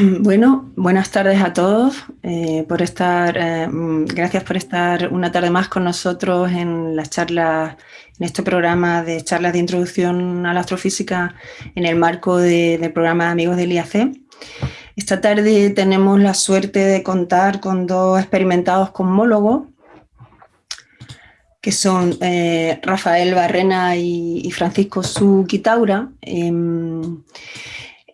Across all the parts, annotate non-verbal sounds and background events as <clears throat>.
<clears throat> Bueno, buenas tardes a todos. Eh, por estar, eh, mm, gracias por estar una tarde más con nosotros en las charlas, en este programa de charlas de introducción a la astrofísica en el marco del programa de Amigos del IAC. Esta tarde tenemos la suerte de contar con dos experimentados cosmólogos, que son eh, Rafael Barrena y, Francisco Suquitaura. Em,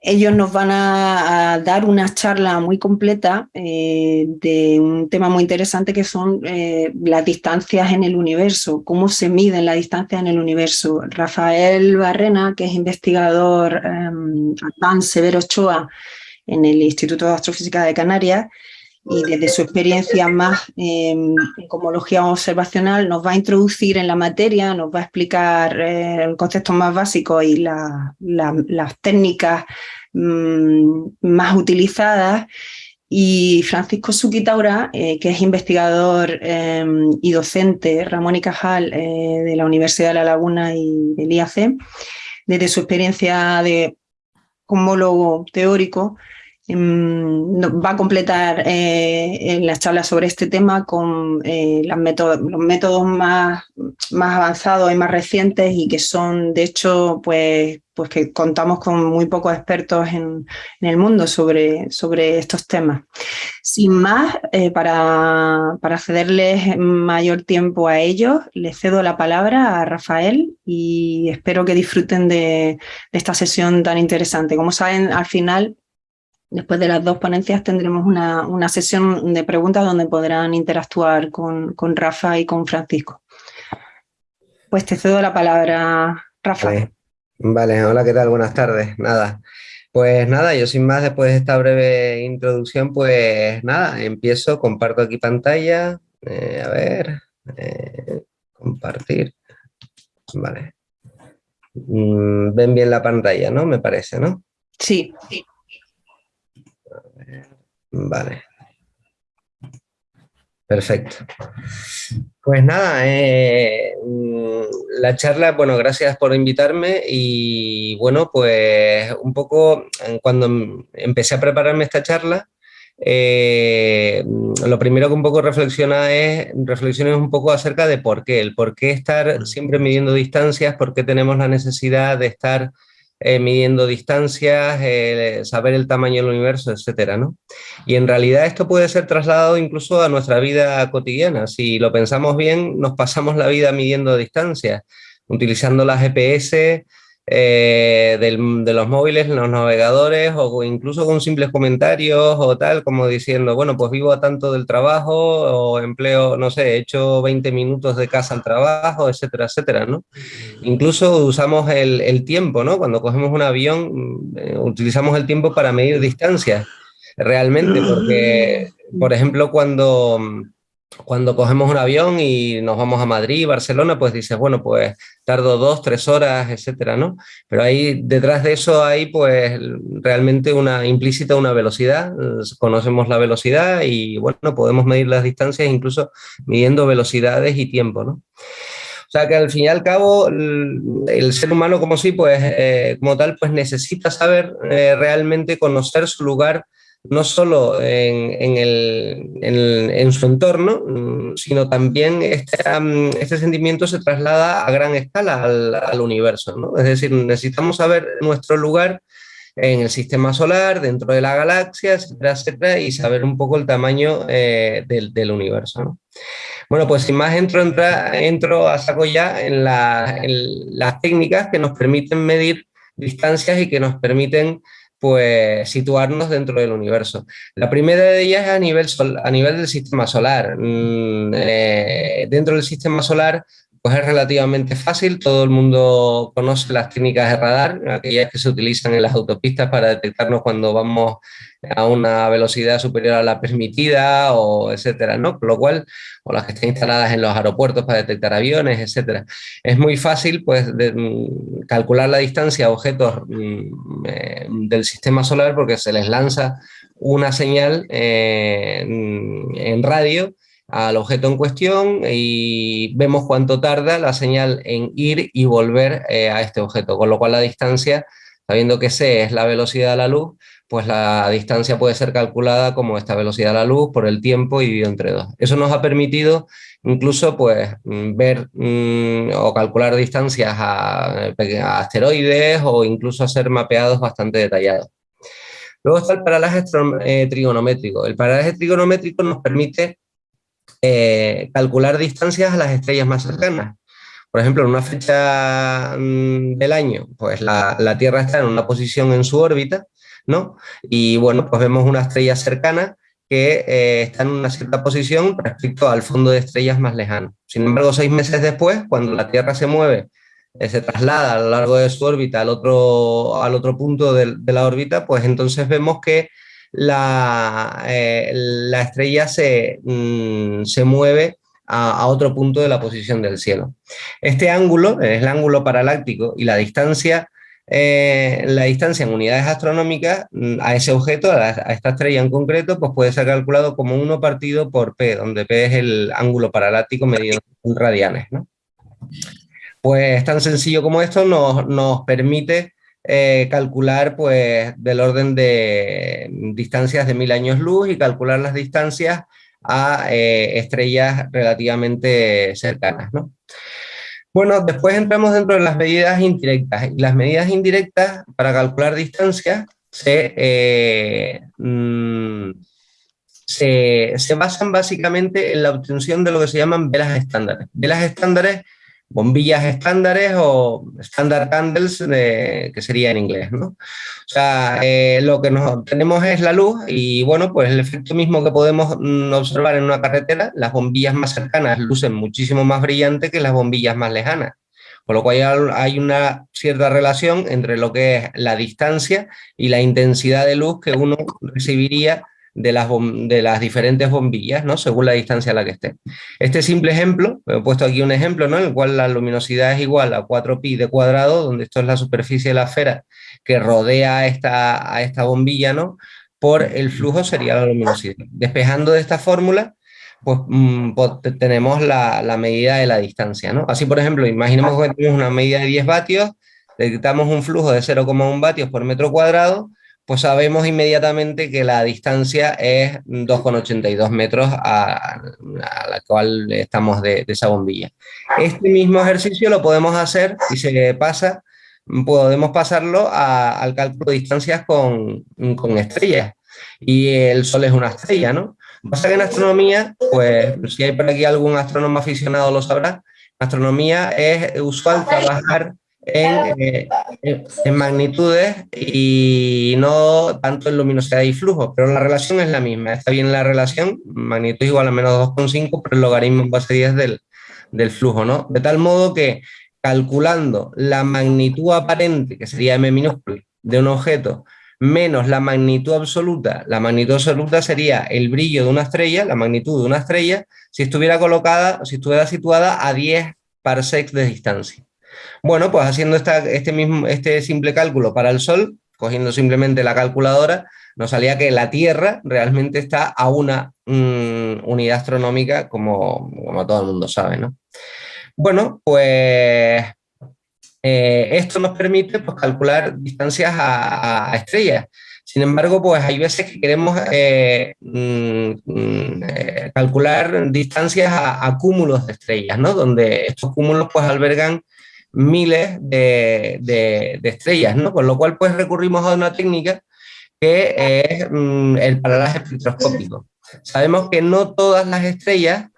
ellos nos van a, dar una charla muy completa eh, de un tema muy interesante que son eh, las distancias en el universo, cómo se miden las distancias en el universo. Rafael Barrena, que es investigador eh, Severo Ochoa en el Instituto de Astrofísica de Canarias, y desde su experiencia más em, en cosmología observacional nos va a introducir en la materia, nos va a explicar eh, el concepto más básico y las técnicas mm, más utilizadas. Y Francisco Suquitaura, eh, que es investigador em, y docente, Ramón y Cajal, eh, de la Universidad de La Laguna y del IAC, desde su experiencia de cosmólogo teórico, Em, va a completar eh, las charlas sobre este tema con eh, los métodos más, avanzados y más recientes y que son, de hecho, pues, pues que contamos con muy pocos expertos en, el mundo sobre, sobre estos temas. Sin más, eh, para, para cederles mayor tiempo a ellos, les cedo la palabra a Rafael y espero que disfruten de esta sesión tan interesante. Como saben, al final Después de las dos ponencias tendremos una, sesión de preguntas donde podrán interactuar con, Rafa y con Francisco. Pues te cedo la palabra, Rafa. Vale. hola, ¿qué tal? Buenas tardes. Nada, pues nada, yo sin más, después de esta breve introducción, pues nada, empiezo, comparto aquí pantalla, eh, a ver, eh, compartir, vale. Mm, ven bien la pantalla, ¿no? Me parece, ¿no? Sí, sí. Vale. Perfecto. Pues nada, eh, mm, la charla, bueno, gracias por invitarme y bueno, pues un poco cuando empecé a prepararme esta charla, eh, lo primero que un poco reflexiona es, reflexiones un poco acerca de por qué, el por qué estar siempre midiendo distancias, por qué tenemos la necesidad de estar eh, midiendo distancias, eh, saber el tamaño del universo, etcétera, ¿no? Y en realidad esto puede ser trasladado incluso a nuestra vida cotidiana. Si lo pensamos bien, nos pasamos la vida midiendo distancias, utilizando la GPS, eh, de los móviles, los navegadores o incluso con simples comentarios o tal, como diciendo, bueno, pues vivo a tanto del trabajo o empleo, no sé, he hecho 20 minutos de casa al trabajo, etcétera, etcétera, ¿no? Incluso usamos el, el tiempo, ¿no? Cuando cogemos un avión, eh, utilizamos el tiempo para medir distancias, realmente, porque, por ejemplo, cuando cuando cogemos un avión y nos vamos a Madrid, Barcelona, pues dices, bueno, pues tardo dos, tres horas, etcétera, ¿no? Pero ahí, detrás de eso hay pues realmente una implícita una velocidad, conocemos la velocidad y bueno, podemos medir las distancias incluso midiendo velocidades y tiempo, ¿no? O sea que al fin y al cabo el ser humano como sí, pues eh, como tal, pues necesita saber eh, realmente conocer su lugar no solo en, su entorno, mm, sino también este, este, sentimiento se traslada a gran escala al, universo. Es decir, necesitamos saber nuestro lugar en el sistema solar, dentro de la galaxia, etcétera, etcétera, y saber un poco el tamaño eh, del, universo. Bueno, pues sin más entro, entro a saco ya en, en las técnicas que nos permiten medir distancias y que nos permiten pues situarnos dentro del universo. La primera de ellas es a nivel, a nivel del sistema solar. Mm, eh, dentro del sistema solar es relativamente fácil, todo el mundo conoce las técnicas de radar, aquellas que se utilizan en las autopistas para detectarnos cuando vamos a una velocidad superior a la permitida, o etcétera, ¿no? Con lo cual, o las que están instaladas en los aeropuertos para detectar aviones, etcétera. Es muy fácil, pues, mm, calcular la distancia a objetos mm, eh, del sistema solar porque se les lanza una señal eh, en radio al objeto en cuestión y vemos cuánto tarda la señal en ir y volver eh, a este objeto, con lo cual la distancia, sabiendo que c es la velocidad de la luz, pues la distancia puede ser calculada como esta velocidad de la luz por el tiempo dividido entre dos. Eso nos ha permitido incluso pues mm, ver mm, o calcular distancias a, asteroides o incluso hacer mapeados bastante detallados. Luego está el paralaje eh, trigonométrico. El paralaje trigonométrico nos permite eh, calcular distancias a las estrellas más cercanas. Por ejemplo, en una fecha mm, del año, pues la, Tierra está en una posición en su órbita, ¿no? Y bueno, pues vemos una estrella cercana que eh, está en una cierta posición respecto al fondo de estrellas más lejano. Sin embargo, seis meses después, cuando la Tierra se mueve, eh, se traslada a lo largo de su órbita al otro, al otro punto de, la órbita, pues entonces vemos que la, eh, la estrella se, mm, se mueve a, otro punto de la posición del cielo. Este ángulo es el ángulo paraláctico y la distancia, eh, la distancia en unidades astronómicas mm, a ese objeto, a, esta estrella en concreto, pues puede ser calculado como 1 partido por P, donde P es el ángulo paraláctico medido en radianes. Pues tan sencillo como esto nos, nos permite eh, calcular pues del orden de distancias de mil años luz y calcular las distancias a eh, estrellas relativamente cercanas. ¿no? Bueno, después entramos dentro de las medidas indirectas. Las medidas indirectas para calcular distancias se, eh, mm, se, se, basan básicamente en la obtención de lo que se llaman velas estándares. Velas estándares bombillas estándares o standard candles, que sería en inglés, ¿no? O sea, eh, lo que nos tenemos es la luz y, bueno, pues el efecto mismo que podemos mm, observar en una carretera, las bombillas más cercanas lucen muchísimo más brillante que las bombillas más lejanas. Por lo cual hay una cierta relación entre lo que es la distancia y la intensidad de luz que uno recibiría de las, de las diferentes bombillas, ¿no? según la distancia a la que esté. Este simple ejemplo, he puesto aquí un ejemplo ¿no? en el cual la luminosidad es igual a 4pi de cuadrado, donde esto es la superficie de la esfera que rodea a esta, a esta bombilla, ¿no? por el flujo sería la luminosidad. Despejando de esta fórmula, pues, mm, pues tenemos la, la, medida de la distancia. ¿no? Así, por ejemplo, imaginemos que tenemos una medida de 10 vatios, detectamos un flujo de 0,1 vatios por metro cuadrado, pues sabemos inmediatamente que la distancia es 2,82 metros a, la cual estamos de, esa bombilla. Este mismo ejercicio lo podemos hacer y se pasa, podemos pasarlo al cálculo de distancias con, estrellas. Y el Sol es una estrella, ¿no? Pasa que en astronomía, pues si hay por aquí algún astrónomo aficionado lo sabrá, en astronomía es usual trabajar eh, en, magnitudes y no tanto en luminosidad y flujo, pero la relación es la misma. Está bien la relación, magnitud igual a menos 2,5, pero el logaritmo en base 10 del, del flujo, ¿no? De tal modo que calculando la magnitud aparente, que sería m minúscula, de un objeto, menos la magnitud absoluta, la magnitud absoluta sería el brillo de una estrella, la magnitud de una estrella, si estuviera colocada, si estuviera situada a 10 parsecs de distancia. Bueno, pues haciendo este, mismo, este simple cálculo para el Sol, cogiendo simplemente la calculadora, nos salía que la Tierra realmente está a una mm, unidad astronómica, como, como, todo el mundo sabe. ¿no? Bueno, pues eh, esto nos permite pues, calcular distancias a, estrellas. Sin embargo, pues hay veces que queremos eh, mm, eh, calcular distancias a, a, cúmulos de estrellas, ¿no? donde estos cúmulos pues, albergan miles de, estrellas, ¿no? Con lo cual pues recurrimos a una técnica que es mm, el paralaje espectroscópico. Sabemos que no todas las estrellas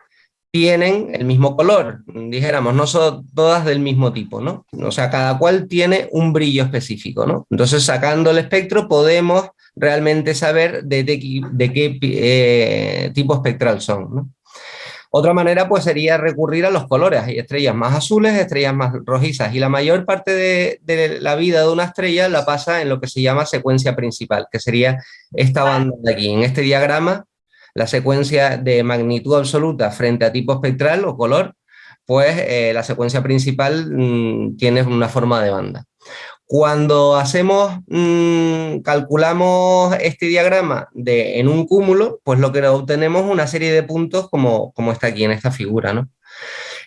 tienen el mismo color, dijéramos, no son todas del mismo tipo, ¿no? O sea, cada cual tiene un brillo específico, ¿no? Entonces, sacando el espectro podemos realmente saber de, qué eh, tipo espectral son, ¿no? Otra manera pues sería recurrir a los colores. Hay estrellas más azules, estrellas más rojizas y la mayor parte de, la vida de una estrella la pasa en lo que se llama secuencia principal, que sería esta banda de aquí. En este diagrama, la secuencia de magnitud absoluta frente a tipo espectral o color, pues eh, la secuencia principal mm, tiene una forma de banda. Cuando hacemos, mm, calculamos este diagrama de, en un cúmulo, pues lo que obtenemos es una serie de puntos como, como está aquí en esta figura. ¿no?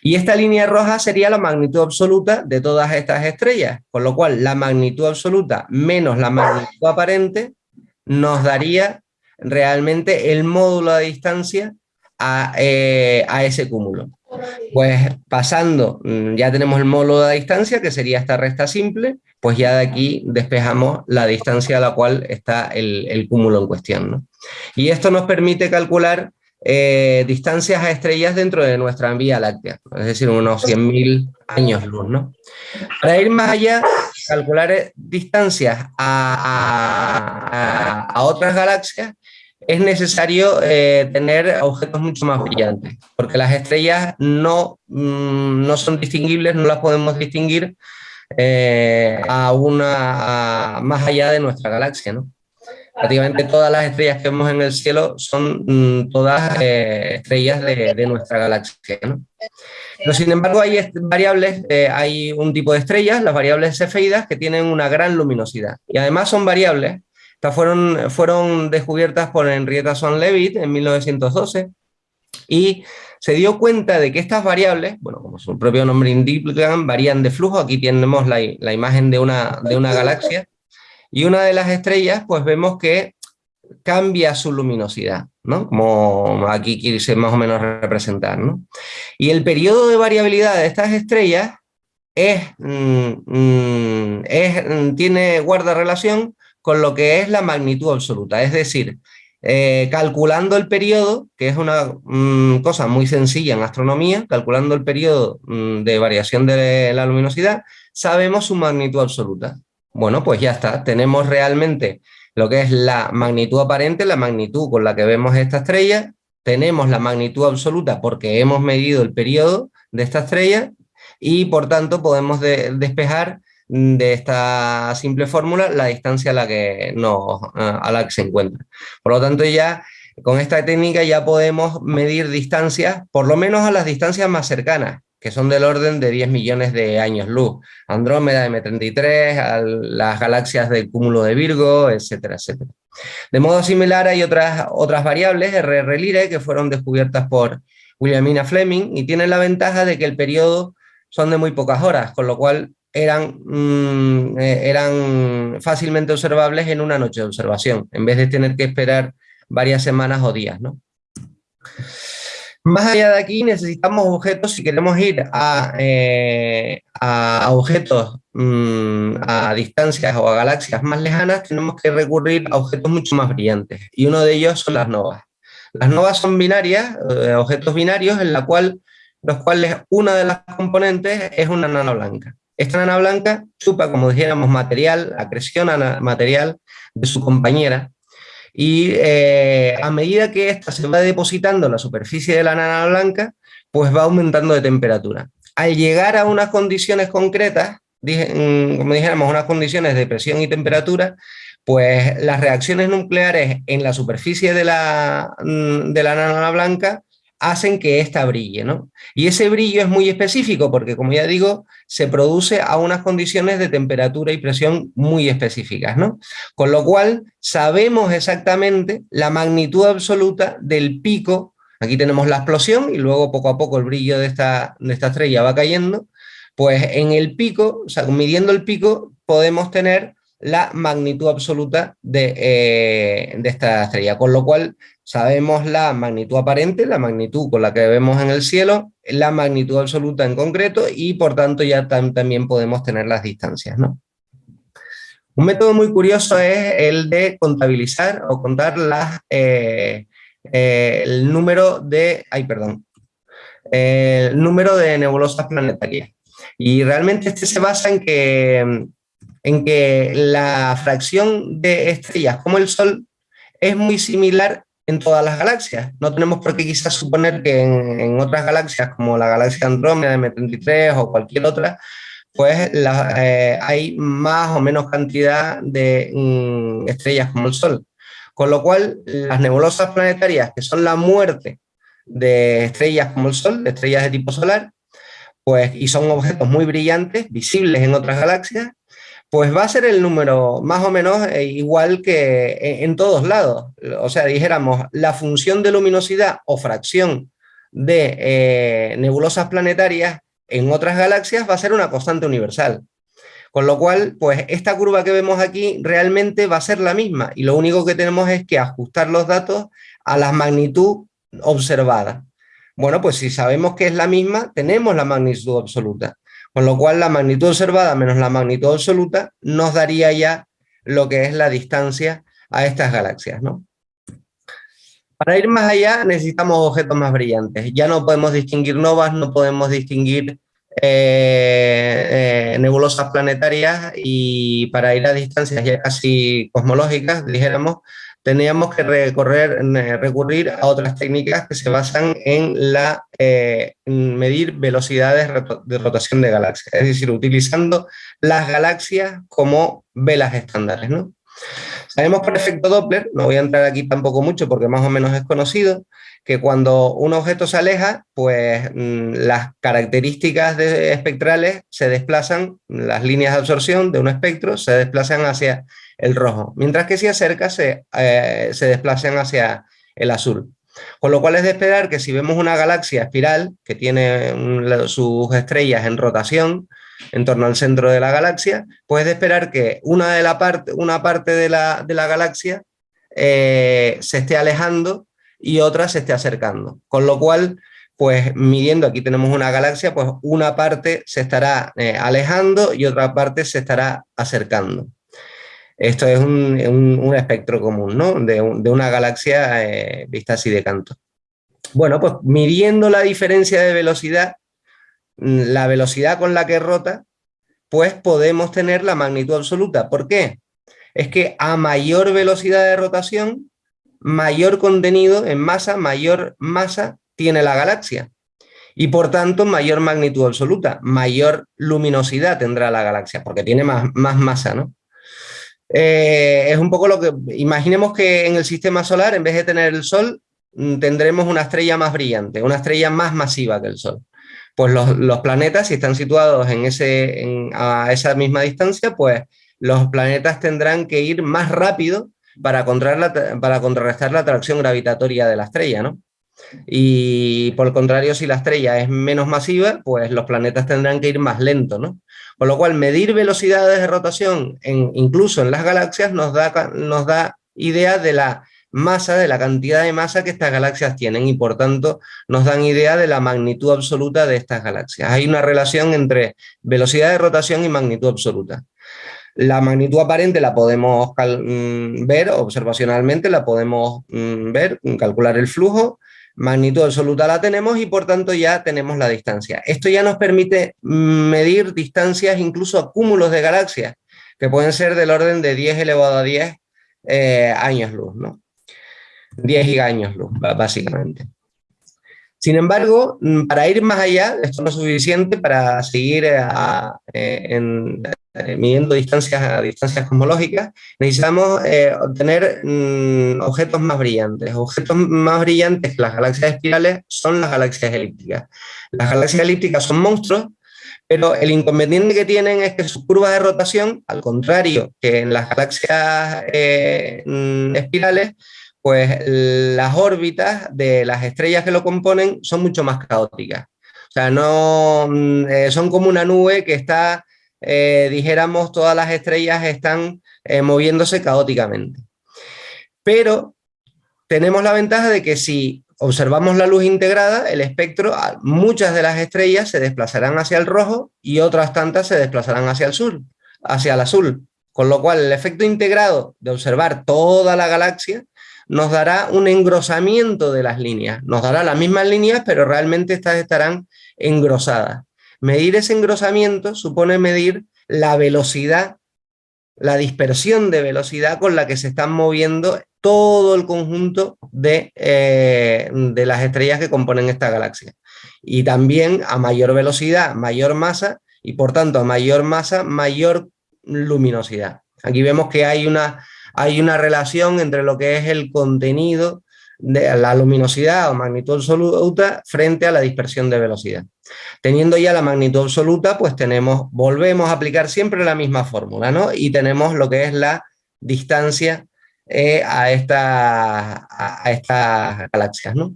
Y esta línea roja sería la magnitud absoluta de todas estas estrellas, con lo cual la magnitud absoluta menos la magnitud aparente nos daría realmente el módulo de distancia a, eh, a ese cúmulo. Pues pasando, mm, ya tenemos el módulo de distancia, que sería esta recta simple, pues ya de aquí despejamos la distancia a la cual está el, cúmulo en cuestión. Y esto nos permite calcular eh, distancias a estrellas dentro de nuestra Vía Láctea, es decir, unos 100.000 años luz. ¿no? Para ir más allá, calcular eh, distancias a, a otras galaxias, es necesario eh, tener objetos mucho más brillantes, porque las estrellas no, mm, no son distinguibles, no las podemos distinguir eh, a una, más allá de nuestra galaxia. ¿no? Prácticamente todas las estrellas que vemos en el cielo son mm, todas eh, estrellas de, de, nuestra galaxia. ¿no? Pero sin embargo hay variables, hay un tipo de estrellas, las variables cefeidas, que tienen una gran luminosidad y además son variables estas fueron, fueron descubiertas por Henrietta Swan Leavitt en 1912 y se dio cuenta de que estas variables, bueno, como su propio nombre indica, varían de flujo. Aquí tenemos la, la imagen de una, de una galaxia y una de las estrellas, pues vemos que cambia su luminosidad, ¿no? Como aquí quise más o menos representar, ¿no? Y el periodo de variabilidad de estas estrellas es, mm, mm, es, mm, tiene, guarda relación con lo que es la magnitud absoluta. Es decir, eh, calculando el periodo, que es una mm, cosa muy sencilla en astronomía, calculando el periodo mm, de variación de la luminosidad, sabemos su magnitud absoluta. Bueno, pues ya está, tenemos realmente lo que es la magnitud aparente, la magnitud con la que vemos esta estrella, tenemos la magnitud absoluta porque hemos medido el periodo de esta estrella y por tanto podemos despejar de esta simple fórmula la distancia a la que, no, a la que se encuentra. Por lo tanto, ya con esta técnica ya podemos medir distancias, por lo menos a las distancias más cercanas, que son del orden de 10 millones de años luz. Andrómeda, M33, a las galaxias del cúmulo de Virgo, etcétera, etcétera. De modo similar hay otras, otras variables, RR Lyrae, que fueron descubiertas por Williamina Fleming y tienen la ventaja de que el periodo son de muy pocas horas, con lo cual eran, mm, eh, eran fácilmente observables en una noche de observación, en vez de tener que esperar varias semanas o días. ¿no? Más allá de aquí necesitamos objetos, si queremos ir a, eh, a objetos mm, a distancias o a galaxias más lejanas, tenemos que recurrir a objetos mucho más brillantes, y uno de ellos son las novas. Las novas son binarias, eh, objetos binarios, en la cual, los cuales una de las componentes es una nana blanca. Esta nana blanca chupa, como dijéramos, material, acreciona material de su compañera y eh, a medida que ésta se va depositando en la superficie de la nana blanca, pues va aumentando de temperatura. Al llegar a unas condiciones concretas, mm, como dijéramos, unas condiciones de presión y temperatura, pues las reacciones nucleares en la superficie de la, mm, de la nana blanca hacen que ésta brille, ¿no? Y ese brillo es muy específico porque, como ya digo, se produce a unas condiciones de temperatura y presión muy específicas, ¿no? Con lo cual, sabemos exactamente la magnitud absoluta del pico, aquí tenemos la explosión y luego poco a poco el brillo de esta, de esta estrella va cayendo, pues en el pico, o sea, midiendo el pico, podemos tener la magnitud absoluta de, eh, de, esta estrella, con lo cual sabemos la magnitud aparente, la magnitud con la que vemos en el cielo, la magnitud absoluta en concreto y por tanto ya también podemos tener las distancias. Un método muy curioso es el de contabilizar o contar las, eh, eh, el número de, ay perdón, el número de nebulosas planetarias. Y realmente este se basa en que, en que la fracción de estrellas como el Sol es muy similar en todas las galaxias. No tenemos por qué quizás suponer que en, otras galaxias, como la galaxia Andrómeda, M33 o cualquier otra, pues eh, hay más o menos cantidad de mm, estrellas como el Sol. Con lo cual, las nebulosas planetarias, que son la muerte de estrellas como el Sol, de estrellas de tipo solar, pues, y son objetos muy brillantes, visibles en otras galaxias, pues va a ser el número más o menos eh, igual que en, todos lados. O sea, dijéramos, la función de luminosidad o fracción de eh, nebulosas planetarias en otras galaxias va a ser una constante universal. Con lo cual, pues esta curva que vemos aquí realmente va a ser la misma y lo único que tenemos es que ajustar los datos a la magnitud observada. Bueno, pues si sabemos que es la misma, tenemos la magnitud absoluta. Con lo cual la magnitud observada menos la magnitud absoluta nos daría ya lo que es la distancia a estas galaxias. ¿no? Para ir más allá necesitamos objetos más brillantes. Ya no podemos distinguir novas, no podemos distinguir eh, eh, nebulosas planetarias y para ir a distancias ya casi cosmológicas, dijéramos, teníamos que recorrer, eh, recurrir a otras técnicas que se basan en la medir velocidades de rotación de galaxias, es decir, utilizando las galaxias como velas estándares. ¿no? Sabemos por efecto Doppler, no voy a entrar aquí tampoco mucho porque más o menos es conocido, que cuando un objeto se aleja, pues mm, las características espectrales se desplazan, las líneas de absorción de un espectro se desplazan hacia el rojo, mientras que si acerca se, eh, se desplazan hacia el azul. Con lo cual es de esperar que si vemos una galaxia espiral que tiene sus estrellas en rotación, en torno al centro de la galaxia, puedes esperar que una, de la parte, una parte de la, galaxia eh, se esté alejando y otra se esté acercando. Con lo cual, pues midiendo, aquí tenemos una galaxia, pues una parte se estará eh, alejando y otra parte se estará acercando. Esto es un, espectro común, ¿no? De, una galaxia eh, vista así de canto. Bueno, pues midiendo la diferencia de velocidad la velocidad con la que rota, pues podemos tener la magnitud absoluta. ¿Por qué? Es que a mayor velocidad de rotación, mayor contenido en masa, mayor masa tiene la galaxia. Y por tanto, mayor magnitud absoluta, mayor luminosidad tendrá la galaxia, porque tiene más, más masa, ¿no? Eh, es un poco lo que... Imaginemos que en el sistema solar, en vez de tener el Sol, mm, tendremos una estrella más brillante, una estrella más masiva que el Sol. Pues los, planetas, si están situados en ese, a esa misma distancia, pues los planetas tendrán que ir más rápido para, para contrarrestar la atracción gravitatoria de la estrella, ¿no? Y por el contrario, si la estrella es menos masiva, pues los planetas tendrán que ir más lento, ¿no? Con lo cual, medir velocidades de rotación, incluso en las galaxias, nos da, nos da idea de la masa, de la cantidad de masa que estas galaxias tienen y por tanto nos dan idea de la magnitud absoluta de estas galaxias. Hay una relación entre velocidad de rotación y magnitud absoluta. La magnitud aparente la podemos mm, ver observacionalmente, la podemos mm, ver, calcular el flujo, magnitud absoluta la tenemos y por tanto ya tenemos la distancia. Esto ya nos permite medir distancias, incluso a cúmulos de galaxias, que pueden ser del orden de 10 elevado a 10 eh, años luz. ¿no? 10 gigaños luz, básicamente. Sin embargo, para ir más allá, esto no es suficiente para seguir eh, eh, eh, midiendo distancias distancias cosmológicas, necesitamos obtener mm, objetos más brillantes. Objetos más brillantes que las galaxias espirales son las galaxias elípticas. Las galaxias elípticas son monstruos, pero el inconveniente que tienen es que sus curvas de rotación, al contrario que en las galaxias mm, espirales, pues las órbitas de las estrellas que lo componen son mucho más caóticas. O sea, no, mm, eh, son como una nube que está, eh, dijéramos, todas las estrellas están eh, moviéndose caóticamente. Pero tenemos la ventaja de que si observamos la luz integrada, el espectro, muchas de las estrellas se desplazarán hacia el rojo y otras tantas se desplazarán hacia el sur, hacia el azul. Con lo cual, el efecto integrado de observar toda la galaxia nos dará un engrosamiento de las líneas. Nos dará las mismas líneas, pero realmente estas estarán engrosadas. Medir ese engrosamiento supone medir la velocidad, la dispersión de velocidad con la que se están moviendo todo el conjunto de, eh, de las estrellas que componen esta galaxia. Y también a mayor velocidad, mayor masa, y por tanto a mayor masa, mayor luminosidad. Aquí vemos que hay una hay una relación entre lo que es el contenido de la luminosidad o magnitud absoluta frente a la dispersión de velocidad. Teniendo ya la magnitud absoluta, pues tenemos, volvemos a aplicar siempre la misma fórmula, ¿no? Y tenemos lo que es la distancia eh, a, a, estas galaxias, ¿no?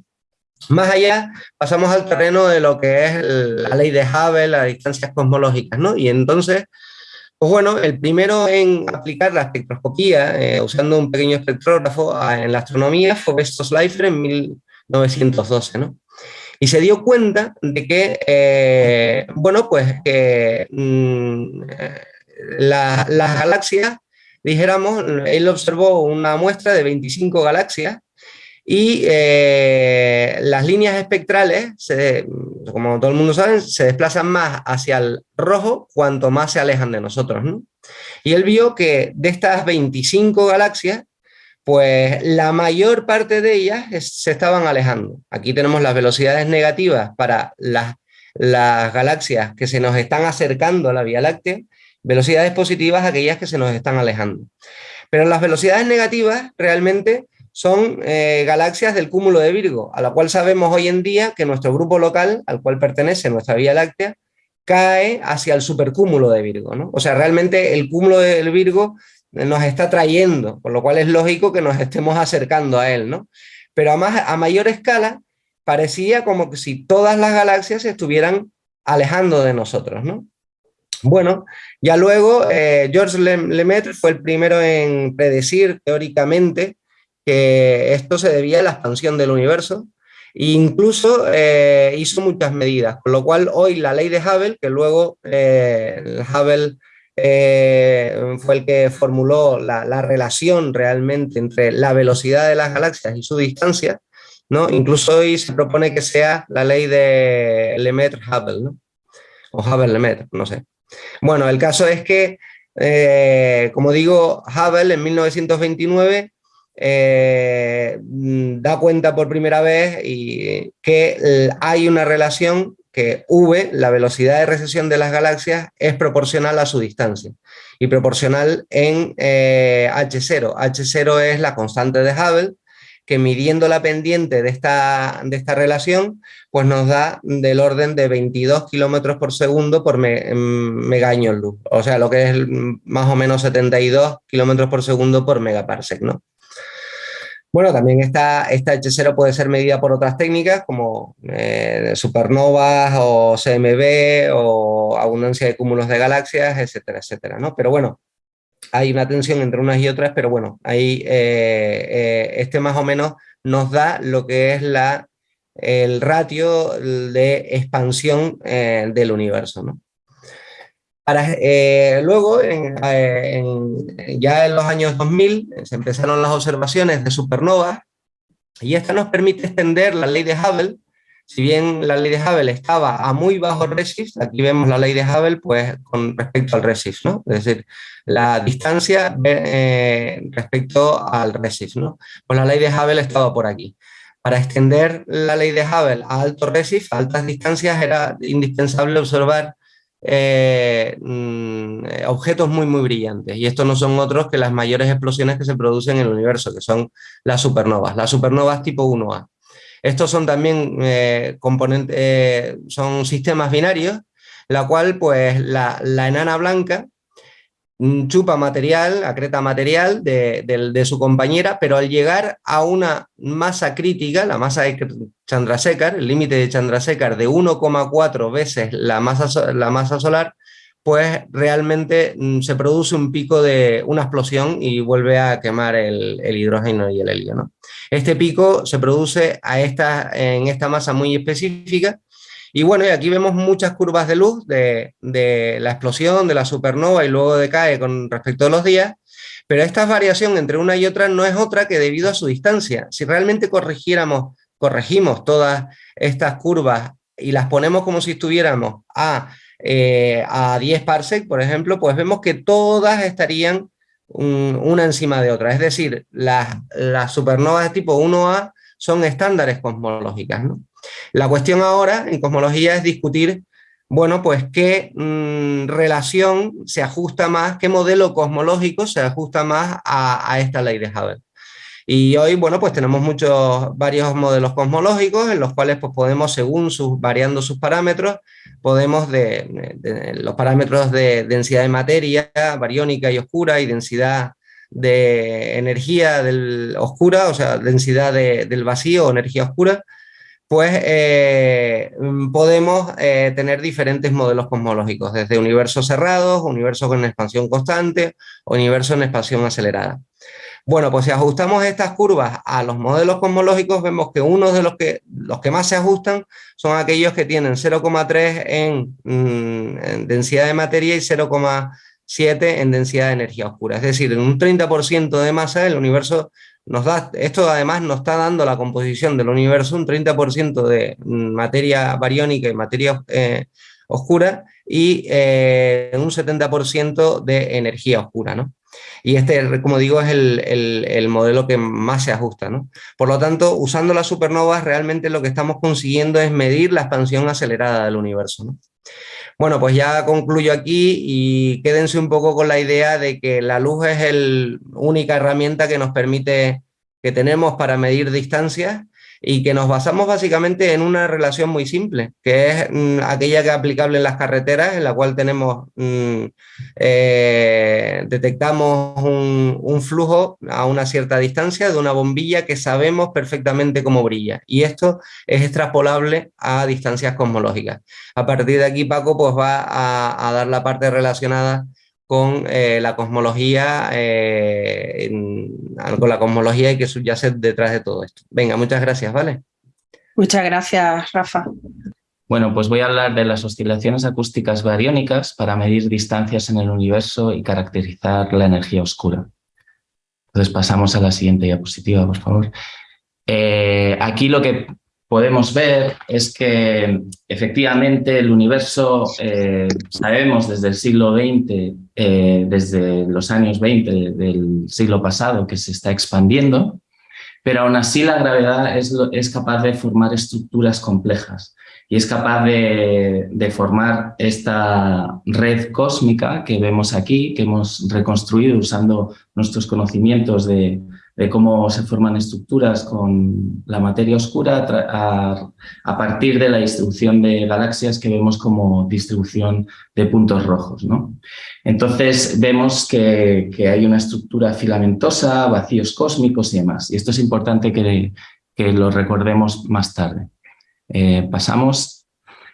Más allá, pasamos al terreno de lo que es la ley de Hubble, las distancias cosmológicas, ¿no? Y entonces Pues bueno, el primero en aplicar la espectroscopía eh, usando un pequeño espectrógrafo en la astronomía fue Besto Schleifer en 1912, ¿no? Y se dio cuenta de que, eh, bueno, pues que mm, las galaxias, dijéramos, él observó una muestra de 25 galaxias y eh, las líneas espectrales, como todo el mundo sabe, se desplazan más hacia el rojo cuanto más se alejan de nosotros. Y él vio que de estas 25 galaxias, pues la mayor parte de ellas se estaban alejando. Aquí tenemos las velocidades negativas para las, las galaxias que se nos están acercando a la Vía Láctea, velocidades positivas aquellas que se nos están alejando. Pero las velocidades negativas realmente son eh, galaxias del cúmulo de Virgo, a la cual sabemos hoy en día que nuestro grupo local, al cual pertenece nuestra Vía Láctea, cae hacia el supercúmulo de Virgo. ¿no? O sea, realmente el cúmulo del Virgo nos está trayendo, por lo cual es lógico que nos estemos acercando a él. ¿no? Pero a, más, a mayor escala, parecía como que si todas las galaxias estuvieran alejando de nosotros. ¿no? Bueno, ya luego eh, Georges Lemaitre fue el primero en predecir teóricamente que esto se debía a la expansión del universo e incluso eh, hizo muchas medidas, con lo cual hoy la ley de Hubble, que luego eh, Hubble eh, fue el que formuló la, relación realmente entre la velocidad de las galaxias y su distancia, ¿no? incluso hoy se propone que sea la ley de Lemaitre-Hubble, ¿no? o Hubble-Lemaitre, no sé. Bueno, el caso es que, como digo, Hubble en 1929 eh, da cuenta por primera vez y que hay una relación que V, la velocidad de recesión de las galaxias, es proporcional a su distancia y proporcional en H0. Eh, H0 es la constante de Hubble, que midiendo la pendiente de esta, de esta relación, pues nos da del orden de 22 kilómetros por segundo por megaño luz, o sea, lo que es más o menos 72 kilómetros por segundo por megaparsec, ¿no? Bueno, también esta, esta H0 puede ser medida por otras técnicas como eh, supernovas o CMB o abundancia de cúmulos de galaxias, etcétera, etcétera. ¿no? Pero bueno, hay una tensión entre unas y otras, pero bueno, ahí eh, eh, este más o menos nos da lo que es la, el ratio de expansión del universo. ¿no? Eh, luego, eh, ya en los años 2000, se empezaron las observaciones de supernovas y esta nos permite extender la ley de Hubble. Si bien la ley de Hubble estaba a muy bajo redshift, aquí vemos la ley de Hubble pues, con respecto al redshift, ¿no? es decir, la distancia eh, respecto al redshift. ¿no? Pues la ley de Hubble estaba por aquí. Para extender la ley de Hubble a alto redshift, a altas distancias, era indispensable observar eh, mm, eh, objetos muy muy brillantes y estos no son otros que las mayores explosiones que se producen en el universo, que son las supernovas, las supernovas tipo 1A. Estos son también eh, componentes, son sistemas binarios, la cual pues la, la enana blanca chupa material, acreta material de, su compañera, pero al llegar a una masa crítica, la masa de Chandrasekhar, el límite de Chandrasekhar de 1,4 veces la masa, la masa solar, pues realmente mm, se produce un pico de una explosión y vuelve a quemar el, hidrógeno y el helio. Este pico se produce a esta, en esta masa muy específica y bueno, y aquí vemos muchas curvas de luz de, la explosión, de la supernova y luego decae con respecto a los días, pero esta variación entre una y otra no es otra que debido a su distancia. Si realmente corrigiéramos, corregimos todas estas curvas y las ponemos como si estuviéramos a, eh, a 10 parsec, por ejemplo, pues vemos que todas estarían una encima de otra. Es decir, las, las supernovas de tipo 1A son estándares cosmológicas. ¿no? La cuestión ahora en cosmología es discutir, bueno, pues qué mm, relación se ajusta más, qué modelo cosmológico se ajusta más a, esta ley de Hubble. Y hoy, bueno, pues tenemos muchos, varios modelos cosmológicos en los cuales pues podemos, según sus, variando sus parámetros, podemos de, los parámetros de densidad de materia, bariónica y oscura, y densidad de energía del oscura, o sea, densidad del vacío o energía oscura, pues eh, podemos eh, tener diferentes modelos cosmológicos, desde universos cerrados, universos con expansión constante, universos en expansión acelerada. Bueno, pues si ajustamos estas curvas a los modelos cosmológicos, vemos que uno de los que, los que más se ajustan son aquellos que tienen 0,3 en, mm, en densidad de materia y 0,7 en densidad de energía oscura. Es decir, en un 30% de masa el universo nos da, esto además nos está dando la composición del universo, un 30% de materia bariónica y materia eh, oscura y eh, un 70% de energía oscura, ¿no? Y este, como digo, es el, modelo que más se ajusta, ¿no? Por lo tanto, usando las supernovas, realmente lo que estamos consiguiendo es medir la expansión acelerada del universo, ¿no? Bueno, pues ya concluyo aquí y quédense un poco con la idea de que la luz es la única herramienta que nos permite, que tenemos para medir distancias y que nos basamos básicamente en una relación muy simple, que es mm, aquella que es aplicable en las carreteras, en la cual tenemos, mm, eh, detectamos un, flujo a una cierta distancia de una bombilla que sabemos perfectamente cómo brilla. Y esto es extrapolable a distancias cosmológicas. A partir de aquí Paco pues va a dar la parte relacionada con eh, la cosmología, eh, con la cosmología y que subyace detrás de todo esto. Venga, muchas gracias, ¿vale? Muchas gracias, Rafa. Bueno, pues voy a hablar de las oscilaciones acústicas bariónicas para medir distancias en el universo y caracterizar la energía oscura. Entonces pasamos a la siguiente diapositiva, por favor. Eh, aquí lo que podemos ver es que efectivamente el universo, eh, sabemos desde el siglo XX, eh, desde los años 20 del siglo pasado, que se está expandiendo, pero aún así la gravedad es, es capaz de formar estructuras complejas y es capaz de, de, formar esta red cósmica que vemos aquí, que hemos reconstruido usando nuestros conocimientos de, de cómo se forman estructuras con la materia oscura a, partir de la distribución de galaxias que vemos como distribución de puntos rojos. ¿no? Entonces vemos que, hay una estructura filamentosa, vacíos cósmicos y demás. Y esto es importante que, que lo recordemos más tarde. Eh, pasamos.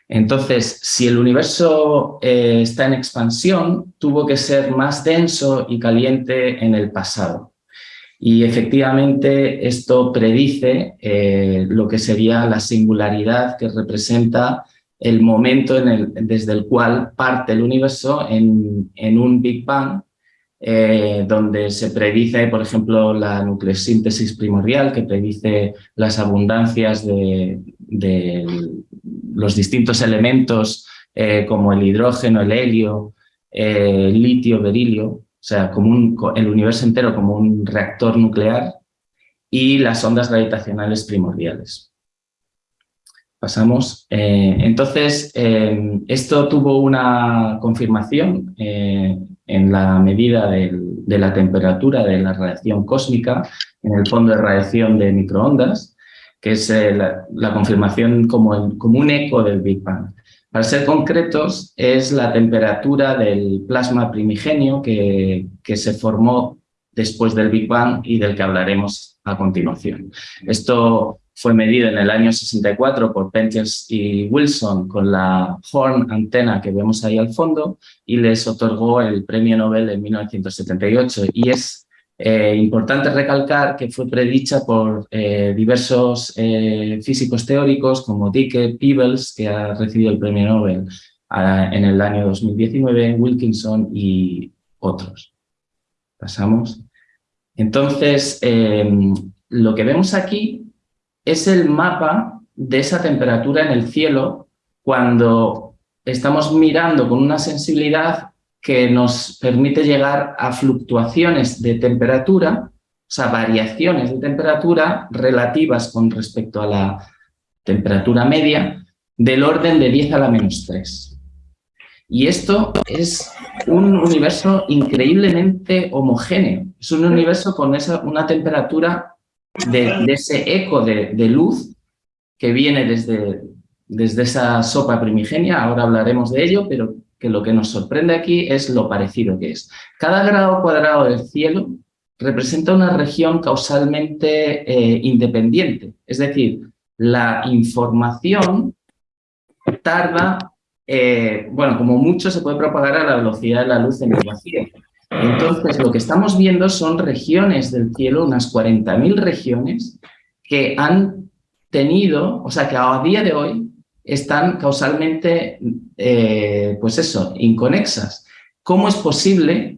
Entonces, si el universo eh, está en expansión, tuvo que ser más denso y caliente en el pasado. Y efectivamente esto predice eh, lo que sería la singularidad que representa el momento desde el cual parte el universo en, un Big Bang, eh, donde se predice, por ejemplo, la nucleosíntesis primordial, que predice las abundancias de, los distintos elementos eh, como el hidrógeno, el helio, el litio, berilio, o sea, como el universo entero como un reactor nuclear y las ondas gravitacionales primordiales. Pasamos. Eh, entonces, eh, esto tuvo una confirmación eh, en la medida de la temperatura de la radiación cósmica en el fondo de radiación de microondas, que es la, confirmación como un eco del Big Bang. Para ser concretos, es la temperatura del plasma primigenio que, se formó después del Big Bang y del que hablaremos a continuación. Esto fue medido en el año 64 por Pentjes y Wilson con la Horn antena que vemos ahí al fondo y les otorgó el premio Nobel en 1978 y es eh, importante recalcar que fue predicha por eh, diversos eh, físicos teóricos como Dicke, Peebles, que ha recibido el premio Nobel en el año 2019, Wilkinson y otros. Pasamos. Entonces, lo que vemos aquí es el mapa de esa temperatura en el cielo cuando estamos mirando con una sensibilidad que nos permite llegar a fluctuaciones de temperatura, o sea, variaciones de temperatura relativas con respecto a la temperatura media del orden de 10 a la menos 3. Y esto es un universo increíblemente homogéneo. Es un universo con esa, una temperatura de, ese eco de, de, luz que viene desde, desde esa sopa primigenia, ahora hablaremos de ello, pero que lo que nos sorprende aquí es lo parecido que es. Cada grado cuadrado del cielo representa una región causalmente eh, independiente, es decir, la información tarda, eh, bueno, como mucho se puede propagar a la velocidad de la luz en el vacío. Entonces, lo que estamos viendo son regiones del cielo, unas 40.000 regiones, que han tenido, o sea, que a día de hoy están causalmente, eh, pues eso, inconexas. ¿Cómo es posible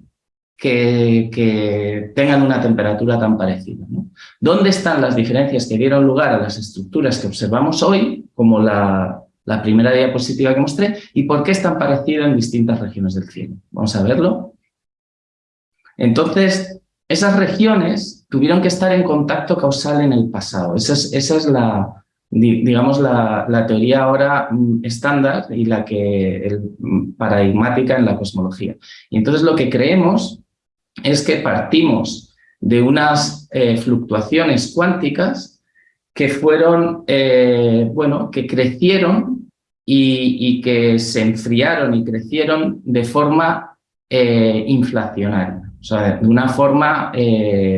que, tengan una temperatura tan parecida? ¿Dónde están las diferencias que dieron lugar a las estructuras que observamos hoy, como la, primera diapositiva que mostré, y por qué están parecidas en distintas regiones del cielo? Vamos a verlo. Entonces, esas regiones tuvieron que estar en contacto causal en el pasado. Esa es, la, digamos, la, teoría ahora mm, estándar y la que mm, paradigmática en la cosmología. Y entonces lo que creemos es que partimos de unas eh, fluctuaciones cuánticas que fueron, eh, bueno, que crecieron y, que se enfriaron y crecieron de forma eh, inflacionaria. O sea, de una forma,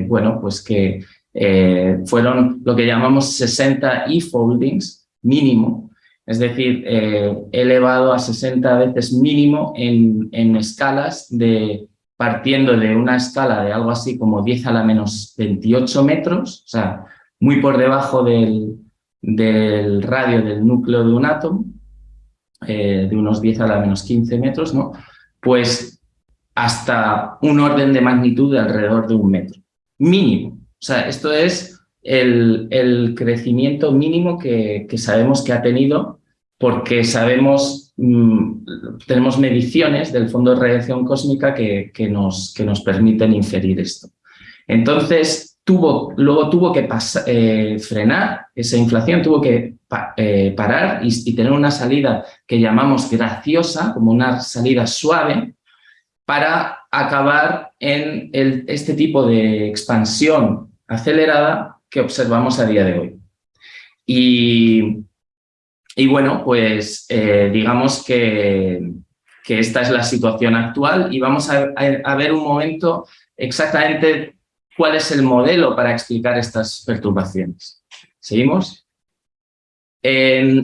bueno, pues que eh, fueron lo que llamamos 60 e-foldings mínimo, es decir, eh, elevado a 60 veces mínimo en, escalas de partiendo de una escala de algo así como 10 a la menos 28 metros, o sea, muy por debajo del, radio del núcleo de un átomo, de unos 10 a la menos 15 metros, ¿no? Pues hasta un orden de magnitud de alrededor de un metro. Mínimo. Sea, esto es el, crecimiento mínimo que, sabemos que ha tenido porque sabemos, mm, tenemos mediciones del Fondo de Radiación Cósmica que, nos, que nos permiten inferir esto. Entonces, luego tuvo que eh, frenar esa inflación, tuvo que eh, parar y, tener una salida que llamamos graciosa, como una salida suave, para acabar en este tipo de expansión acelerada que observamos a día de hoy. Y, bueno, pues eh, digamos que, esta es la situación actual y vamos a, a, ver un momento exactamente cuál es el modelo para explicar estas perturbaciones. ¿Seguimos?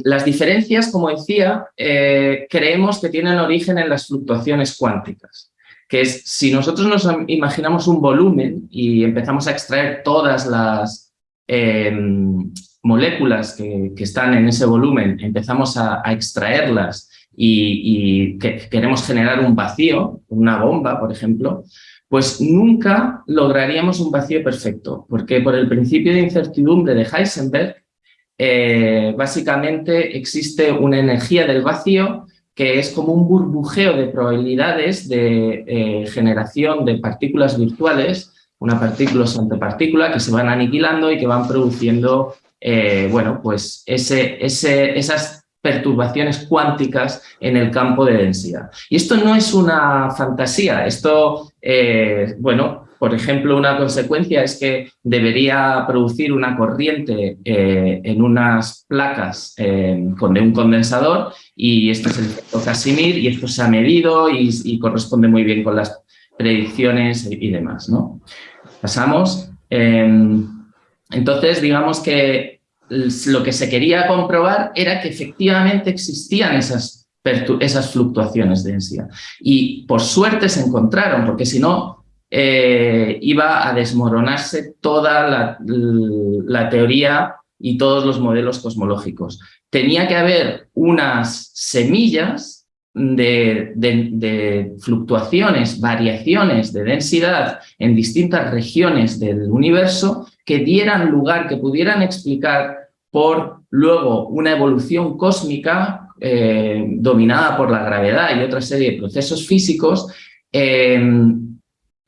las diferencias, como decía, eh, creemos que tienen origen en las fluctuaciones cuánticas, que es si nosotros nos imaginamos un volumen y empezamos a extraer todas las em, moléculas que, están en ese volumen, empezamos a, extraerlas y, queremos generar un vacío, una bomba, por ejemplo, pues nunca lograríamos un vacío perfecto, porque por el principio de incertidumbre de Heisenberg, eh, básicamente existe una energía del vacío que es como un burbujeo de probabilidades de eh, generación de partículas virtuales, una partícula sobre partícula que se van aniquilando y que van produciendo, eh, bueno, pues ese, ese, esas perturbaciones cuánticas en el campo de densidad. Y esto no es una fantasía, esto, bueno, por ejemplo, una consecuencia es que debería producir una corriente eh, en unas placas eh, con un condensador y esto es el efecto Casimir y esto se ha medido y, corresponde muy bien con las predicciones y demás. ¿no? Pasamos. Em, entonces, digamos que lo que se quería comprobar era que efectivamente existían esas, esas fluctuaciones de densidad. Y por suerte se encontraron, porque si no, eh, iba a desmoronarse toda la, teoría y todos los modelos cosmológicos. Tenía que haber unas semillas de, fluctuaciones, variaciones de densidad en distintas regiones del universo que dieran lugar, que pudieran explicar por luego una evolución cósmica eh, dominada por la gravedad y otra serie de procesos físicos eh,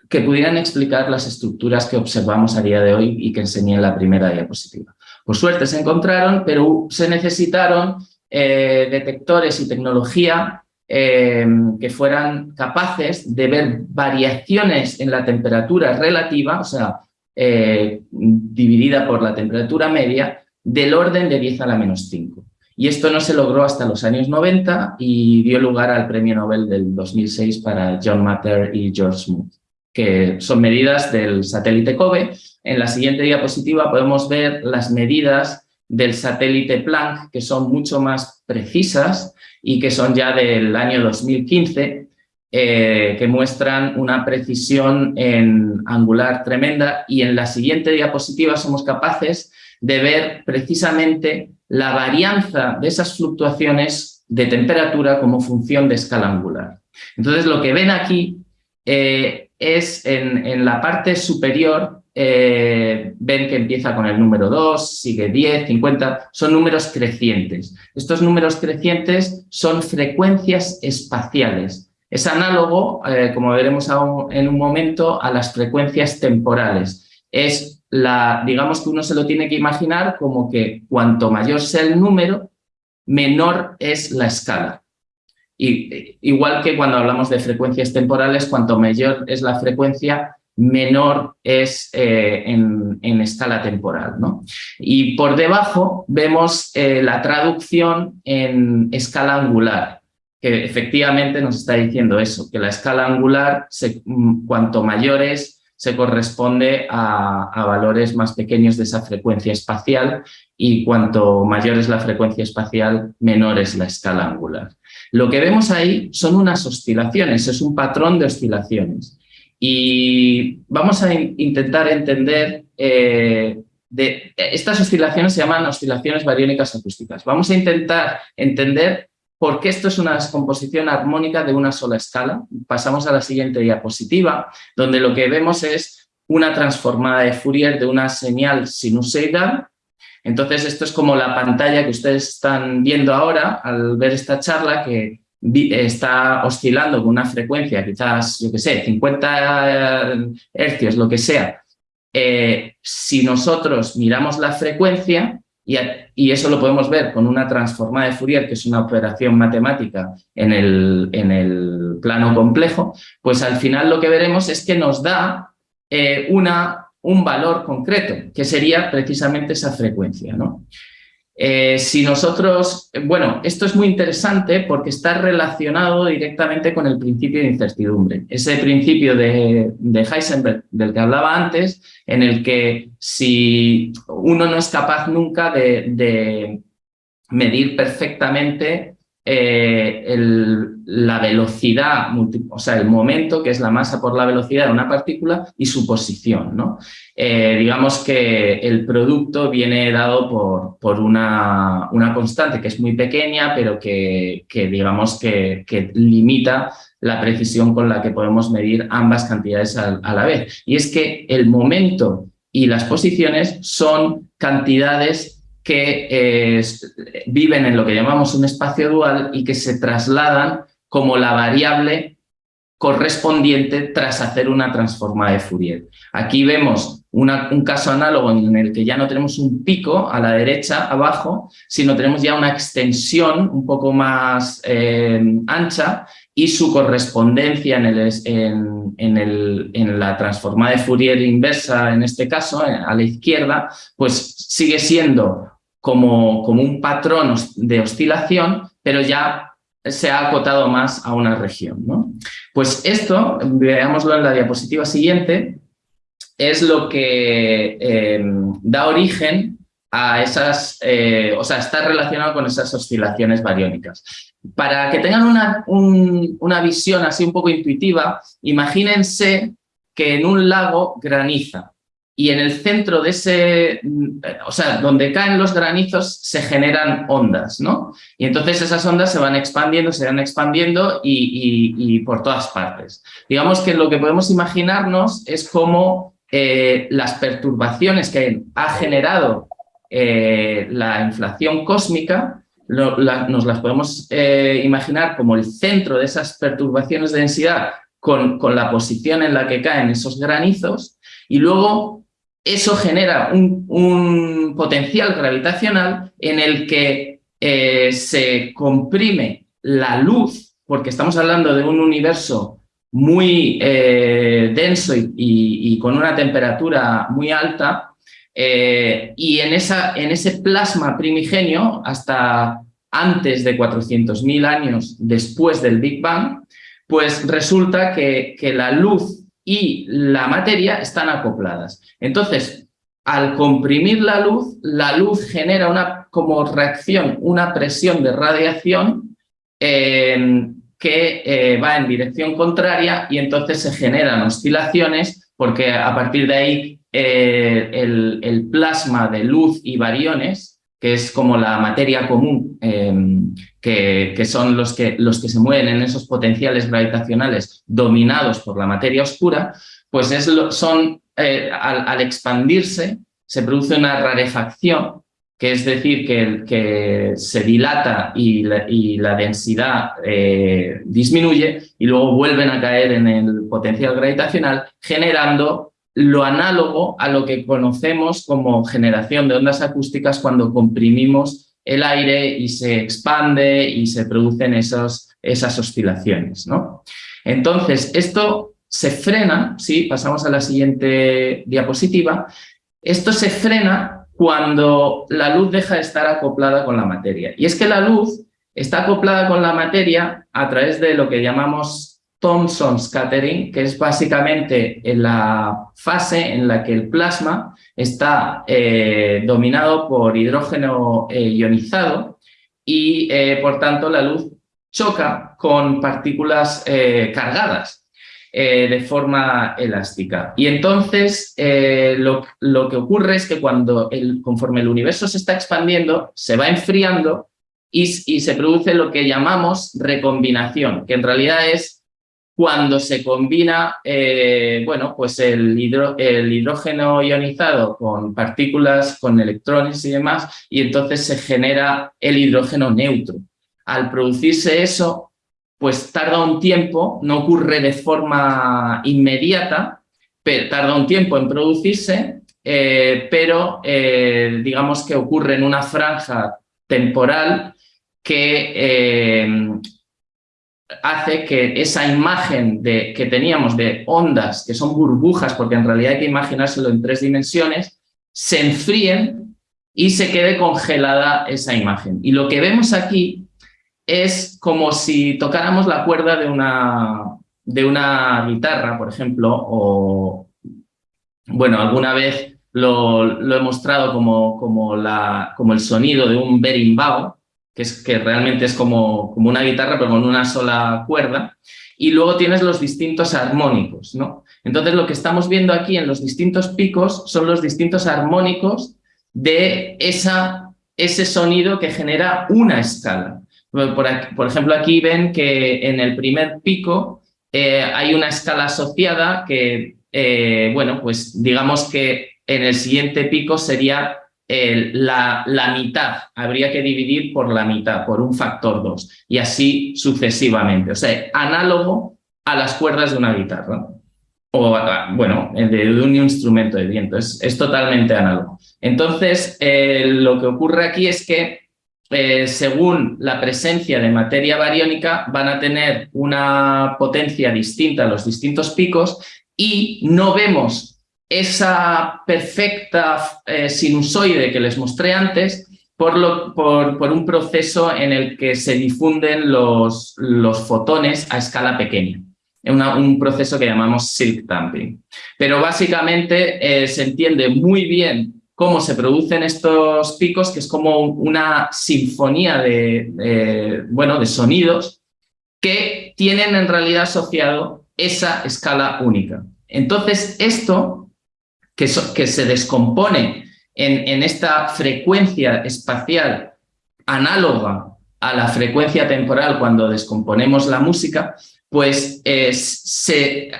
que pudieran explicar las estructuras que observamos a día de hoy y que enseñé en la primera diapositiva. Por suerte se encontraron, pero se necesitaron eh, detectores y tecnología eh, que fueran capaces de ver variaciones en la temperatura relativa, o sea, eh, dividida por la temperatura media, del orden de 10 a la menos 5. Y esto no se logró hasta los años 90 y dio lugar al premio Nobel del 2006 para John Matter y George Smoot que son medidas del satélite COBE. En la siguiente diapositiva podemos ver las medidas del satélite Planck, que son mucho más precisas y que son ya del año 2015, eh, que muestran una precisión en angular tremenda y en la siguiente diapositiva somos capaces de ver precisamente la varianza de esas fluctuaciones de temperatura como función de escala angular. Entonces lo que ven aquí eh, es en, la parte superior, eh, ven que empieza con el número 2, sigue 10, 50, son números crecientes. Estos números crecientes son frecuencias espaciales. Es análogo, eh, como veremos en un momento, a las frecuencias temporales. Es la, digamos que uno se lo tiene que imaginar como que cuanto mayor sea el número, menor es la escala. Y, igual que cuando hablamos de frecuencias temporales, cuanto mayor es la frecuencia, menor es eh, en, escala temporal. ¿no? Y por debajo vemos eh, la traducción en escala angular, que efectivamente nos está diciendo eso, que la escala angular, mm, cuanto mayor es, se corresponde a, a, valores más pequeños de esa frecuencia espacial y cuanto mayor es la frecuencia espacial, menor es la escala angular. Lo que vemos ahí son unas oscilaciones, es un patrón de oscilaciones. Y vamos a intentar entender, eh, estas oscilaciones se llaman oscilaciones bariónicas acústicas. Vamos a intentar entender por qué esto es una descomposición armónica de una sola escala. Pasamos a la siguiente diapositiva, donde lo que vemos es una transformada de Fourier de una señal sinusoidal entonces, esto es como la pantalla que ustedes están viendo ahora al ver esta charla que está oscilando con una frecuencia, quizás, yo qué sé, 50 hercios, lo que sea. Eh, si nosotros miramos la frecuencia, y, eso lo podemos ver con una transformada de Fourier, que es una operación matemática en el, en el plano complejo, pues al final lo que veremos es que nos da eh, una un valor concreto, que sería precisamente esa frecuencia. ¿no? Eh, si nosotros, bueno, esto es muy interesante porque está relacionado directamente con el principio de incertidumbre. Ese principio de, Heisenberg del que hablaba antes, en el que si uno no es capaz nunca de, de medir perfectamente eh, la velocidad, o sea, el momento, que es la masa por la velocidad de una partícula, y su posición. ¿no? Eh, digamos que el producto viene dado por, por una, una, constante que es muy pequeña, pero que, que digamos que, limita la precisión con la que podemos medir ambas cantidades a, a la vez. Y es que el momento y las posiciones son cantidades que eh, viven en lo que llamamos un espacio dual y que se trasladan como la variable correspondiente tras hacer una transforma de Fourier. Aquí vemos un caso análogo en el que ya no tenemos un pico a la derecha, abajo, sino tenemos ya una extensión un poco más eh, ancha y su correspondencia en, el, en, el, en, la transforma de Fourier inversa, en este caso, eh, a la izquierda, pues sigue siendo como, como un patrón de oscilación, pero ya se ha acotado más a una región. ¿no? Pues esto, veámoslo en la diapositiva siguiente, es lo que em, da origen a esas, eh, o sea, está relacionado con esas oscilaciones bariónicas. Para que tengan una, una visión así un poco intuitiva, imagínense que en un lago graniza y en el centro de ese, o sea, donde caen los granizos se generan ondas, ¿no? Y entonces esas ondas se van expandiendo, se van expandiendo y, por todas partes. Digamos que lo que podemos imaginarnos es cómo eh, las perturbaciones que ha generado eh, la inflación cósmica nos las podemos eh, imaginar como el centro de esas perturbaciones de densidad con, con la posición en la que caen esos granizos y luego eso genera un, potencial gravitacional en el que eh, se comprime la luz, porque estamos hablando de un universo muy eh, denso y, con una temperatura muy alta, eh, y en, esa, en ese plasma primigenio, hasta antes de 400.000 años después del Big Bang, pues resulta que, que la luz y la materia están acopladas. Entonces, al comprimir la luz, la luz genera una como reacción, una presión de radiación eh, que eh, va en dirección contraria y entonces se generan oscilaciones porque a partir de ahí eh, el, plasma de luz y variones, que es como la materia común, em, que, son los que, los que se mueven en esos potenciales gravitacionales dominados por la materia oscura, pues es son, eh, al, expandirse se produce una rarefacción que es decir, que, que se dilata y la, densidad eh, disminuye y luego vuelven a caer en el potencial gravitacional, generando lo análogo a lo que conocemos como generación de ondas acústicas cuando comprimimos el aire y se expande y se producen esas oscilaciones. ¿no? Entonces, esto se frena, ¿sí? pasamos a la siguiente diapositiva, esto se frena cuando la luz deja de estar acoplada con la materia. Y es que la luz está acoplada con la materia a través de lo que llamamos Thomson scattering, que es básicamente en la fase en la que el plasma está eh, dominado por hidrógeno eh, ionizado y, eh, por tanto, la luz choca con partículas cargadas. De forma elástica. Y entonces lo, que ocurre es que cuando el, conforme el universo se está expandiendo, se va enfriando y, se produce lo que llamamos recombinación, que en realidad es cuando se combina eh, bueno, pues el, hidrógeno ionizado con partículas, con electrones y demás, y entonces se genera el hidrógeno neutro. Al producirse eso, pues tarda un tiempo, no ocurre de forma inmediata, pero tarda un tiempo en producirse, eh, pero eh, digamos que ocurre en una franja temporal que hace que esa imagen de, que teníamos de ondas, que son burbujas, porque en realidad hay que imaginárselo en tres dimensiones, se enfríen y se quede congelada esa imagen. Y lo que vemos aquí es como si tocáramos la cuerda de una, de una guitarra, por ejemplo, o, bueno, alguna vez lo, he mostrado como, como, la, como, el sonido de un berimbau, que, es, que realmente es como, como una guitarra, pero con una sola cuerda, y luego tienes los distintos armónicos, ¿no? Entonces lo que estamos viendo aquí en los distintos picos son los distintos armónicos de esa, ese sonido que genera una escala. Por, ejemplo, aquí ven que en el primer pico eh, hay una escala asociada que, eh, bueno, pues digamos que en el siguiente pico sería la, la, mitad, habría que dividir por la mitad, por un factor 2, y así sucesivamente. O sea, análogo a las cuerdas de una guitarra, o bueno, de, un instrumento de viento, es, es totalmente análogo. Entonces, eh, lo que ocurre aquí es que eh, según la presencia de materia bariónica, van a tener una potencia distinta a los distintos picos y no vemos esa perfecta eh, sinusoide que les mostré antes por, lo, por, un proceso en el que se difunden los, los fotones a escala pequeña. un proceso que llamamos silk damping. Pero básicamente eh, se entiende muy bien cómo se producen estos picos, que es como una sinfonía de, bueno, de sonidos que tienen en realidad asociado esa escala única. Entonces, esto que, se descompone en, esta frecuencia espacial análoga a la frecuencia temporal cuando descomponemos la música, pues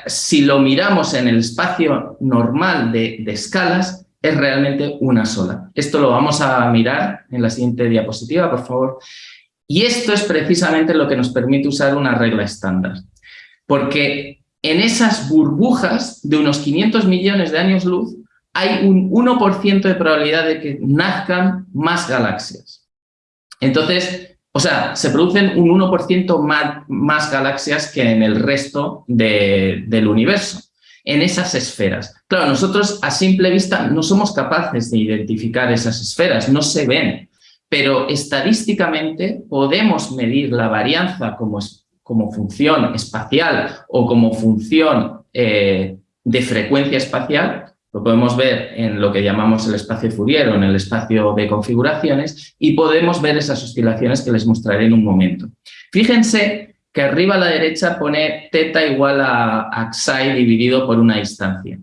si lo miramos en el espacio normal de escalas, es realmente una sola. Esto lo vamos a mirar en la siguiente diapositiva, por favor. Y esto es precisamente lo que nos permite usar una regla estándar. Porque en esas burbujas de unos 500 millones de años luz hay un 1% de probabilidad de que nazcan más galaxias. Entonces, o sea, se producen un 1% más, galaxias que en el resto del universo en esas esferas. Claro, nosotros a simple vista no somos capaces de identificar esas esferas, no se ven, pero estadísticamente podemos medir la varianza como, como función espacial o como función eh, de frecuencia espacial Lo podemos ver en lo que llamamos el espacio Fourier o en el espacio de configuraciones y podemos ver esas oscilaciones que les mostraré en un momento. Fíjense que arriba a la derecha pone teta igual a, xi dividido por una distancia.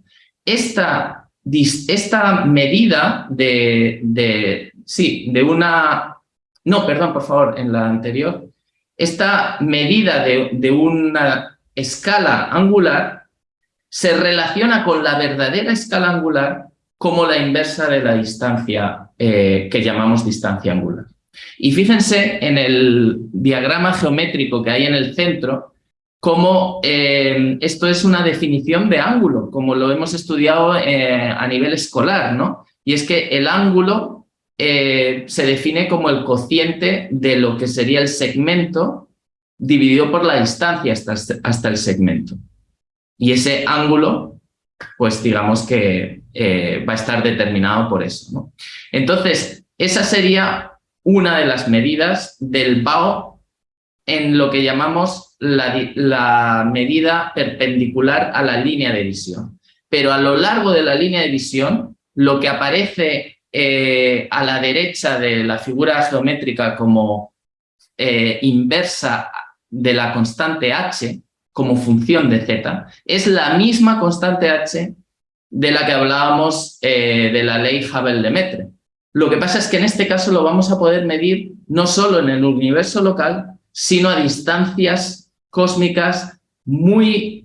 Esta, esta medida de, de, sí, de una... No, perdón, por favor, en la anterior. Esta medida de, una escala angular se relaciona con la verdadera escala angular como la inversa de la distancia eh, que llamamos distancia angular. Y fíjense en el diagrama geométrico que hay en el centro, cómo eh, esto es una definición de ángulo, como lo hemos estudiado eh, a nivel escolar, ¿no? Y es que el ángulo se define como el cociente de lo que sería el segmento dividido por la distancia hasta, hasta el segmento. Y ese ángulo, pues digamos que eh, va a estar determinado por eso. Entonces, esa sería una de las medidas del BAO en lo que llamamos la, medida perpendicular a la línea de visión. Pero a lo largo de la línea de visión, lo que aparece eh, a la derecha de la figura geométrica como eh, inversa de la constante h, como función de z, es la misma constante h de la que hablábamos eh, de la ley Hubble-Lemaitre. Lo que pasa es que en este caso lo vamos a poder medir no solo en el universo local, sino a distancias cósmicas muy,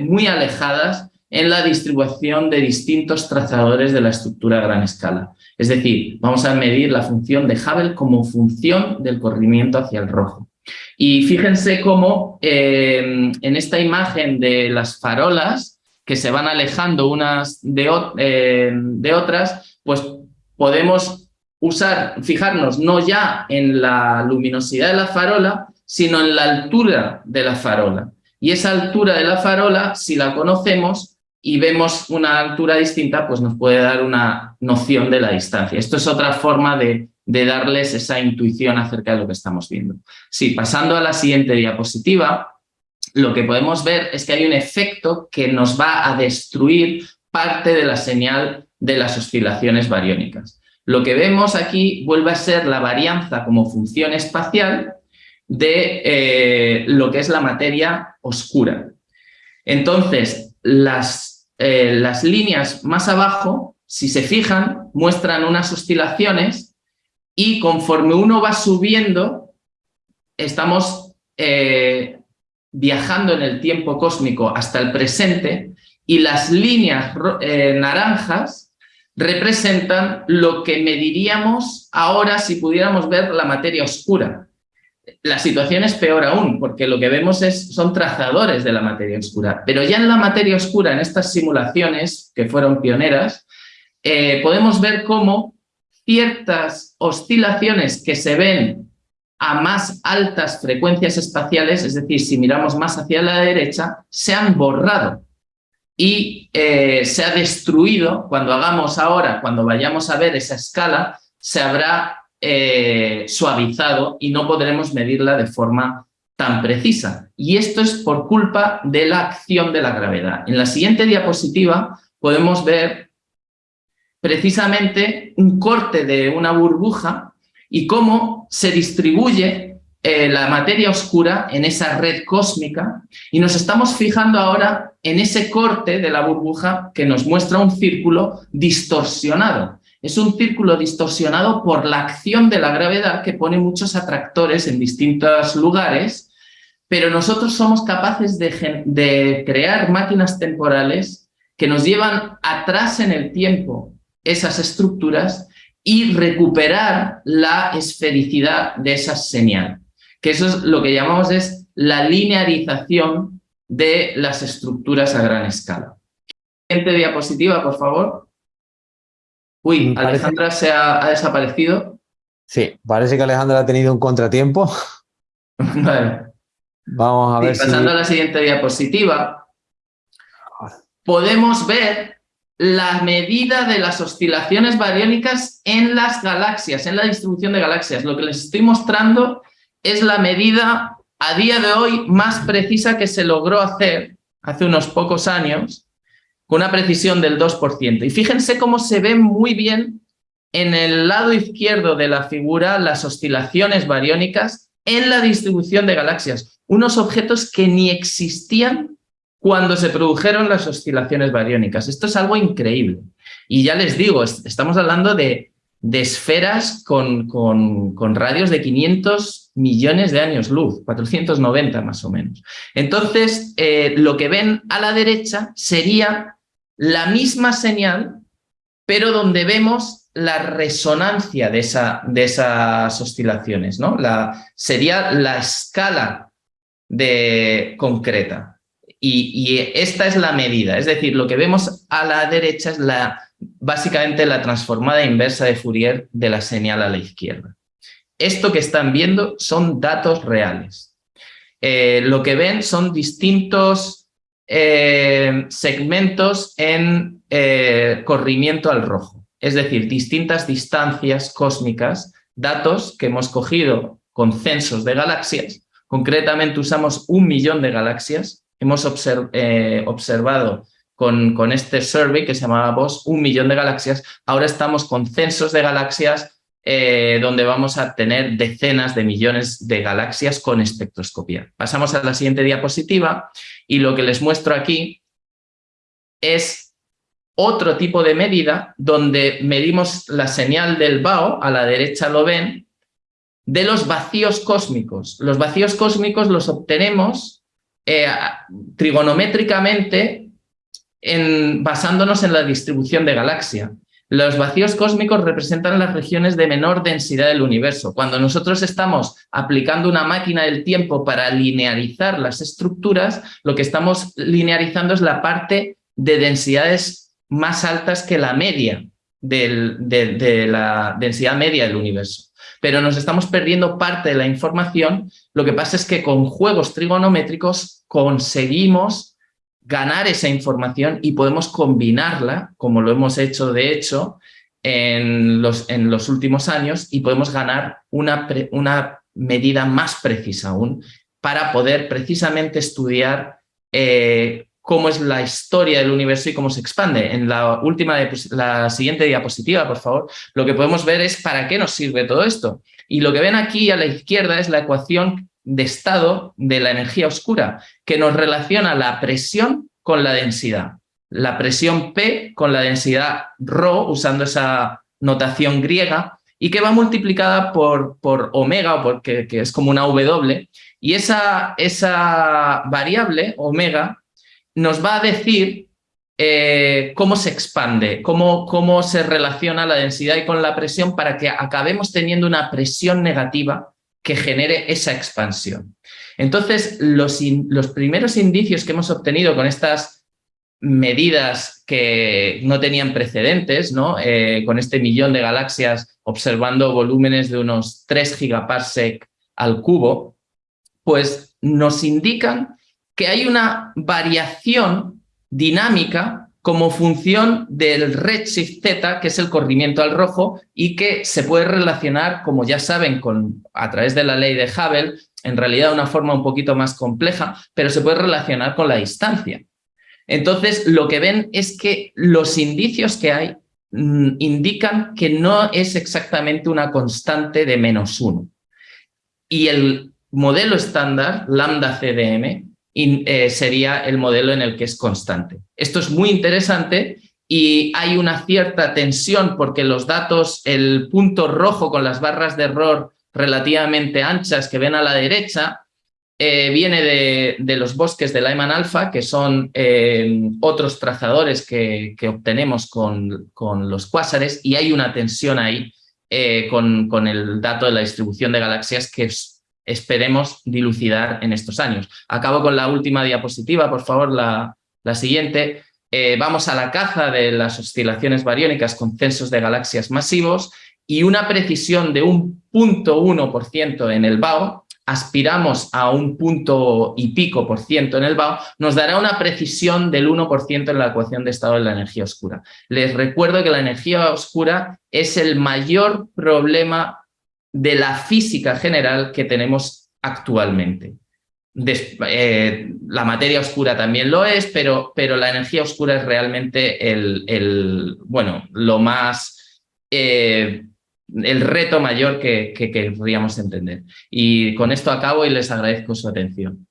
muy alejadas en la distribución de distintos trazadores de la estructura a gran escala. Es decir, vamos a medir la función de Hubble como función del corrimiento hacia el rojo. Y fíjense cómo eh, en esta imagen de las farolas que se van alejando unas de, eh, de otras, pues podemos usar, fijarnos no ya en la luminosidad de la farola, sino en la altura de la farola. Y esa altura de la farola, si la conocemos y vemos una altura distinta, pues nos puede dar una noción de la distancia. Esto es otra forma de de darles esa intuición acerca de lo que estamos viendo. Sí, pasando a la siguiente diapositiva, lo que podemos ver es que hay un efecto que nos va a destruir parte de la señal de las oscilaciones bariónicas. Lo que vemos aquí vuelve a ser la varianza como función espacial de eh, lo que es la materia oscura. Entonces, las, eh, las líneas más abajo, si se fijan, muestran unas oscilaciones y conforme uno va subiendo, estamos eh, viajando en el tiempo cósmico hasta el presente y las líneas eh, naranjas representan lo que mediríamos ahora si pudiéramos ver la materia oscura. La situación es peor aún, porque lo que vemos es, son trazadores de la materia oscura. Pero ya en la materia oscura, en estas simulaciones que fueron pioneras, eh, podemos ver cómo ciertas oscilaciones que se ven a más altas frecuencias espaciales, es decir, si miramos más hacia la derecha, se han borrado y eh, se ha destruido, cuando hagamos ahora, cuando vayamos a ver esa escala, se habrá eh, suavizado y no podremos medirla de forma tan precisa. Y esto es por culpa de la acción de la gravedad. En la siguiente diapositiva podemos ver precisamente un corte de una burbuja y cómo se distribuye eh, la materia oscura en esa red cósmica y nos estamos fijando ahora en ese corte de la burbuja que nos muestra un círculo distorsionado. Es un círculo distorsionado por la acción de la gravedad que pone muchos atractores en distintos lugares, pero nosotros somos capaces de, crear máquinas temporales que nos llevan atrás en el tiempo esas estructuras y recuperar la esfericidad de esa señal. Que eso es lo que llamamos es la linearización de las estructuras a gran escala. Siguiente diapositiva, por favor. Uy, Alejandra se ha, desaparecido. Sí, parece que Alejandra ha tenido un contratiempo. <laughs> Vamos a ver Pasando a la siguiente diapositiva, podemos ver la medida de las oscilaciones bariónicas en las galaxias, en la distribución de galaxias. Lo que les estoy mostrando es la medida a día de hoy más precisa que se logró hacer hace unos pocos años con una precisión del 2%. Y fíjense cómo se ve muy bien en el lado izquierdo de la figura las oscilaciones bariónicas en la distribución de galaxias, unos objetos que ni existían cuando se produjeron las oscilaciones bariónicas. Esto es algo increíble. Y ya les digo, estamos hablando de, esferas con, con, radios de 500 millones de años luz, 490 más o menos. Entonces, eh, lo que ven a la derecha sería la misma señal, pero donde vemos la resonancia de, esa, de esas oscilaciones, ¿no? La, sería la escala de, concreta. Y, esta es la medida, es decir, lo que vemos a la derecha es la, básicamente la transformada inversa de Fourier de la señal a la izquierda. Esto que están viendo son datos reales. Eh, lo que ven son distintos eh, segmentos en eh, corrimiento al rojo, es decir, distintas distancias cósmicas, datos que hemos cogido con censos de galaxias, concretamente usamos un millón de galaxias. Hemos eh, observado con, con, este survey que se llamaba un millón de galaxias. Ahora estamos con censos de galaxias eh, donde vamos a tener decenas de millones de galaxias con espectroscopía. Pasamos a la siguiente diapositiva y lo que les muestro aquí es otro tipo de medida donde medimos la señal del BAO, a la derecha lo ven, de los vacíos cósmicos. Los vacíos cósmicos los obtenemos eh, trigonométricamente en, basándonos en la distribución de galaxia. Los vacíos cósmicos representan las regiones de menor densidad del universo. Cuando nosotros estamos aplicando una máquina del tiempo para linearizar las estructuras, lo que estamos linearizando es la parte de densidades más altas que la media de la densidad media del universo pero nos estamos perdiendo parte de la información. Lo que pasa es que con juegos trigonométricos conseguimos ganar esa información y podemos combinarla, como lo hemos hecho de hecho en los, últimos años, y podemos ganar una, una medida más precisa aún para poder precisamente estudiar eh, cómo es la historia del universo y cómo se expande. En la última, la siguiente diapositiva, por favor, lo que podemos ver es para qué nos sirve todo esto. Y lo que ven aquí a la izquierda es la ecuación de estado de la energía oscura, que nos relaciona la presión con la densidad. La presión P con la densidad ρ, usando esa notación griega, y que va multiplicada por, por omega, porque, que es como una W, y esa, esa variable, omega, nos va a decir eh, cómo se expande, cómo, cómo se relaciona la densidad y con la presión para que acabemos teniendo una presión negativa que genere esa expansión. Entonces, los, los primeros indicios que hemos obtenido con estas medidas que no tenían precedentes, ¿no? Eh, con este millón de galaxias observando volúmenes de unos 3 gigaparsec al cubo, pues nos indican que hay una variación dinámica como función del redshift z, que es el corrimiento al rojo, y que se puede relacionar, como ya saben, con, a través de la ley de Hubble, en realidad de una forma un poquito más compleja, pero se puede relacionar con la distancia. Entonces, lo que ven es que los indicios que hay mm, indican que no es exactamente una constante de menos uno. Y el modelo estándar, lambda CDM, eh, sería el modelo en el que es constante. Esto es muy interesante y hay una cierta tensión porque los datos, el punto rojo con las barras de error relativamente anchas que ven a la derecha, eh, viene de, los bosques de Lyman alfa, que son eh, otros trazadores que, obtenemos con, con, los cuásares, y hay una tensión ahí con, con, el dato de la distribución de galaxias que es esperemos dilucidar en estos años. Acabo con la última diapositiva, por favor, la, siguiente. Eh, vamos a la caza de las oscilaciones bariónicas con censos de galaxias masivos y una precisión de un punto por ciento en el BAO, aspiramos a un punto y pico por ciento en el BAO, nos dará una precisión del 1% en la ecuación de estado de la energía oscura. Les recuerdo que la energía oscura es el mayor problema de la física general que tenemos actualmente. eh, la materia oscura también lo es, pero, pero la energía oscura es realmente el, bueno, lo más, eh, el reto mayor que, que querríamos entender. Y con esto acabo y les agradezco su atención.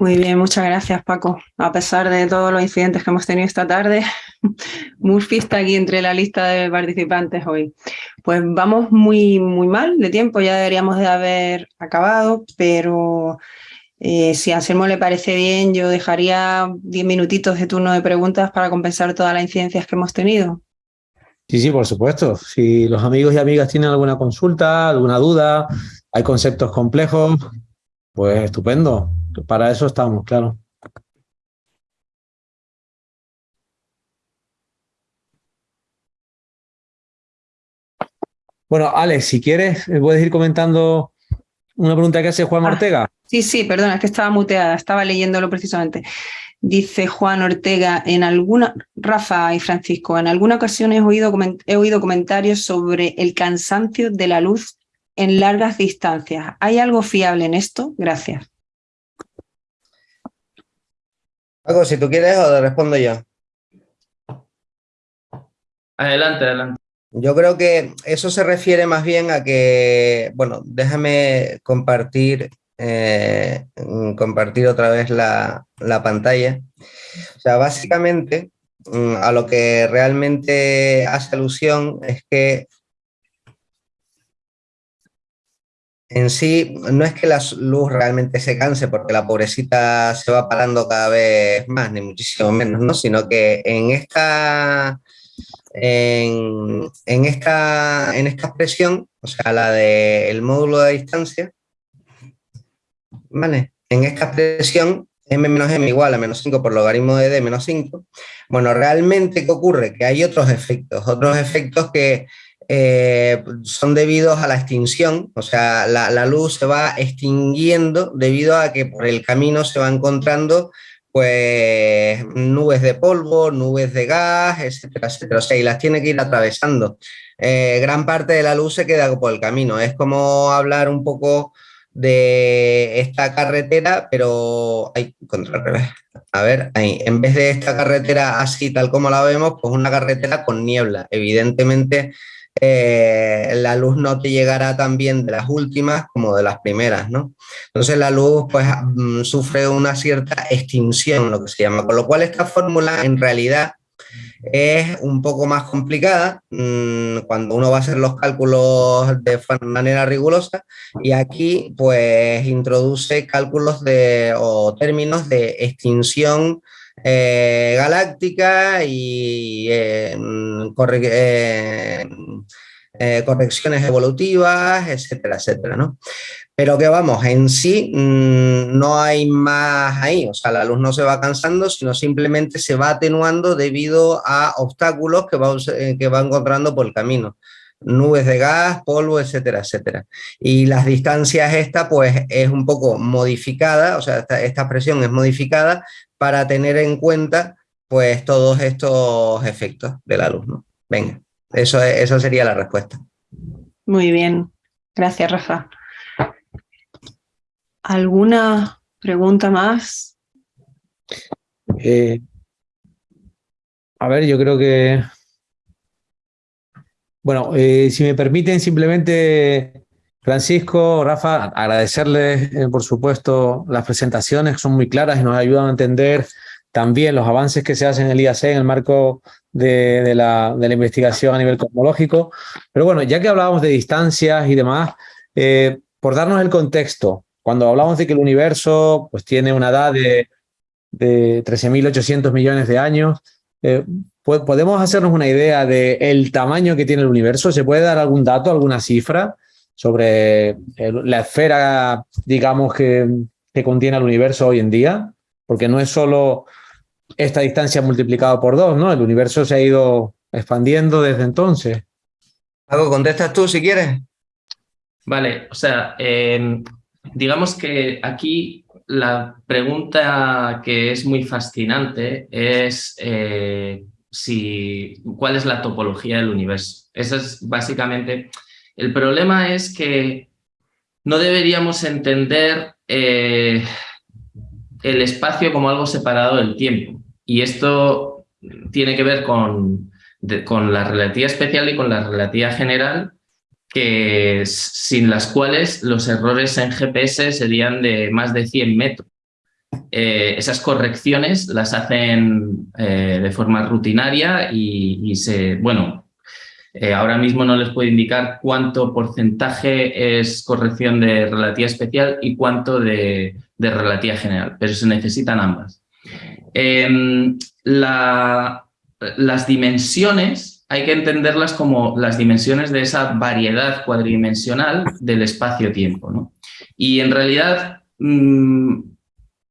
Muy bien, muchas gracias Paco. A pesar de todos los incidentes que hemos tenido esta tarde, <laughs> Murphy está aquí entre la lista de participantes hoy. Pues vamos muy, muy mal de tiempo, ya deberíamos de haber acabado, pero eh, si a Anselmo le parece bien, yo dejaría 10 minutitos de turno de preguntas para compensar todas las incidencias que hemos tenido. Sí, sí, por supuesto. Si los amigos y amigas tienen alguna consulta, alguna duda, hay conceptos complejos, pues estupendo. Para eso estamos, claro. Bueno, Alex, si quieres, puedes ir comentando una pregunta que hace Juan ah, Ortega. Sí, sí, perdona, es que estaba muteada, estaba leyéndolo precisamente. Dice Juan Ortega, en alguna, Rafa y Francisco, en alguna ocasión he oído, he oído comentarios sobre el cansancio de la luz en largas distancias. ¿Hay algo fiable en esto? Gracias. Paco, si tú quieres o te respondo yo. Adelante, adelante. Yo creo que eso se refiere más bien a que, bueno, déjame compartir, eh, compartir otra vez la, la pantalla. O sea, básicamente mm, a lo que realmente hace alusión es que en sí no es que la luz realmente se canse porque la pobrecita se va parando cada vez más, ni muchísimo menos, ¿no? sino que en esta, en, esta, en esta expresión, o sea, la del módulo de distancia, ¿vale? En esta expresión, m menos m igual a menos 5 por logaritmo de d menos 5, bueno, realmente, ¿qué ocurre? Que hay otros efectos, otros efectos que eh, son debidos a la extinción, o sea, la, luz se va extinguiendo debido a que por el camino se va encontrando pues nubes de polvo, nubes de gas, etcétera, etcétera, o sea, y las tiene que ir atravesando. Eh, gran parte de la luz se queda por el camino, es como hablar un poco de esta carretera, pero hay contra revés. A ver, ahí, en vez de esta carretera así tal como la vemos, pues una carretera con niebla. Evidentemente eh, la luz no te llegará tan bien de las últimas como de las primeras, ¿no? Entonces la luz pues mm, sufre una cierta extinción, lo que se llama, con lo cual esta fórmula en realidad es un poco más complicada mm, cuando uno va a hacer los cálculos de manera rigurosa y aquí pues introduce cálculos de, o términos de extinción eh, galáctica y eh, eh, correcciones evolutivas, etcétera, etcétera, ¿no? Pero que vamos, en sí mm, no hay más ahí, o sea, la luz no se va cansando, sino simplemente se va atenuando debido a obstáculos que va, que va encontrando por el camino nubes de gas, polvo, etcétera, etcétera. Y las distancias esta pues es un poco modificada, o sea, esta, esta expresión es modificada para tener en cuenta pues todos estos efectos de la luz. ¿no? Venga, eso, eso sería la respuesta. Muy bien, gracias Rafa. ¿Alguna pregunta más? Eh, a ver, yo creo que... Bueno, eh, si me permiten simplemente Francisco, Rafa, agradecerles, eh, por supuesto, las presentaciones, son muy claras y nos ayudan a entender también los avances que se hacen en el IAC en el marco de, la, investigación a nivel cosmológico. Pero bueno, ya que hablábamos de distancias y demás, eh, por darnos el contexto, cuando hablamos de que el universo pues, tiene una edad de, de 13.800 millones de años, eh, ¿podemos hacernos una idea del el tamaño que tiene el universo? ¿Se puede dar algún dato, alguna cifra? sobre la esfera, digamos, que, contiene el universo hoy en día, porque no es solo esta distancia multiplicada por dos, ¿no? El universo se ha ido expandiendo desde entonces. Algo contestas tú si quieres. Vale, o sea, em, digamos que aquí la pregunta que es muy fascinante es eh, si, cuál es la topología del universo. Esa es básicamente el problema es que no deberíamos entender eh, el espacio como algo separado del tiempo. Y esto tiene que ver con, con la relatividad especial y con la relatividad general, que sin las cuales los errores en GPS serían de más de 100 metros. Eh, esas correcciones las hacen eh, de forma rutinaria y, se, bueno, eh, ahora mismo no les puedo indicar cuánto porcentaje es corrección de relatividad especial y cuánto de, relatividad general, pero se necesitan ambas. Em, las dimensiones hay que entenderlas como las dimensiones de esa variedad cuadridimensional del espacio-tiempo. ¿no? Y en realidad mm,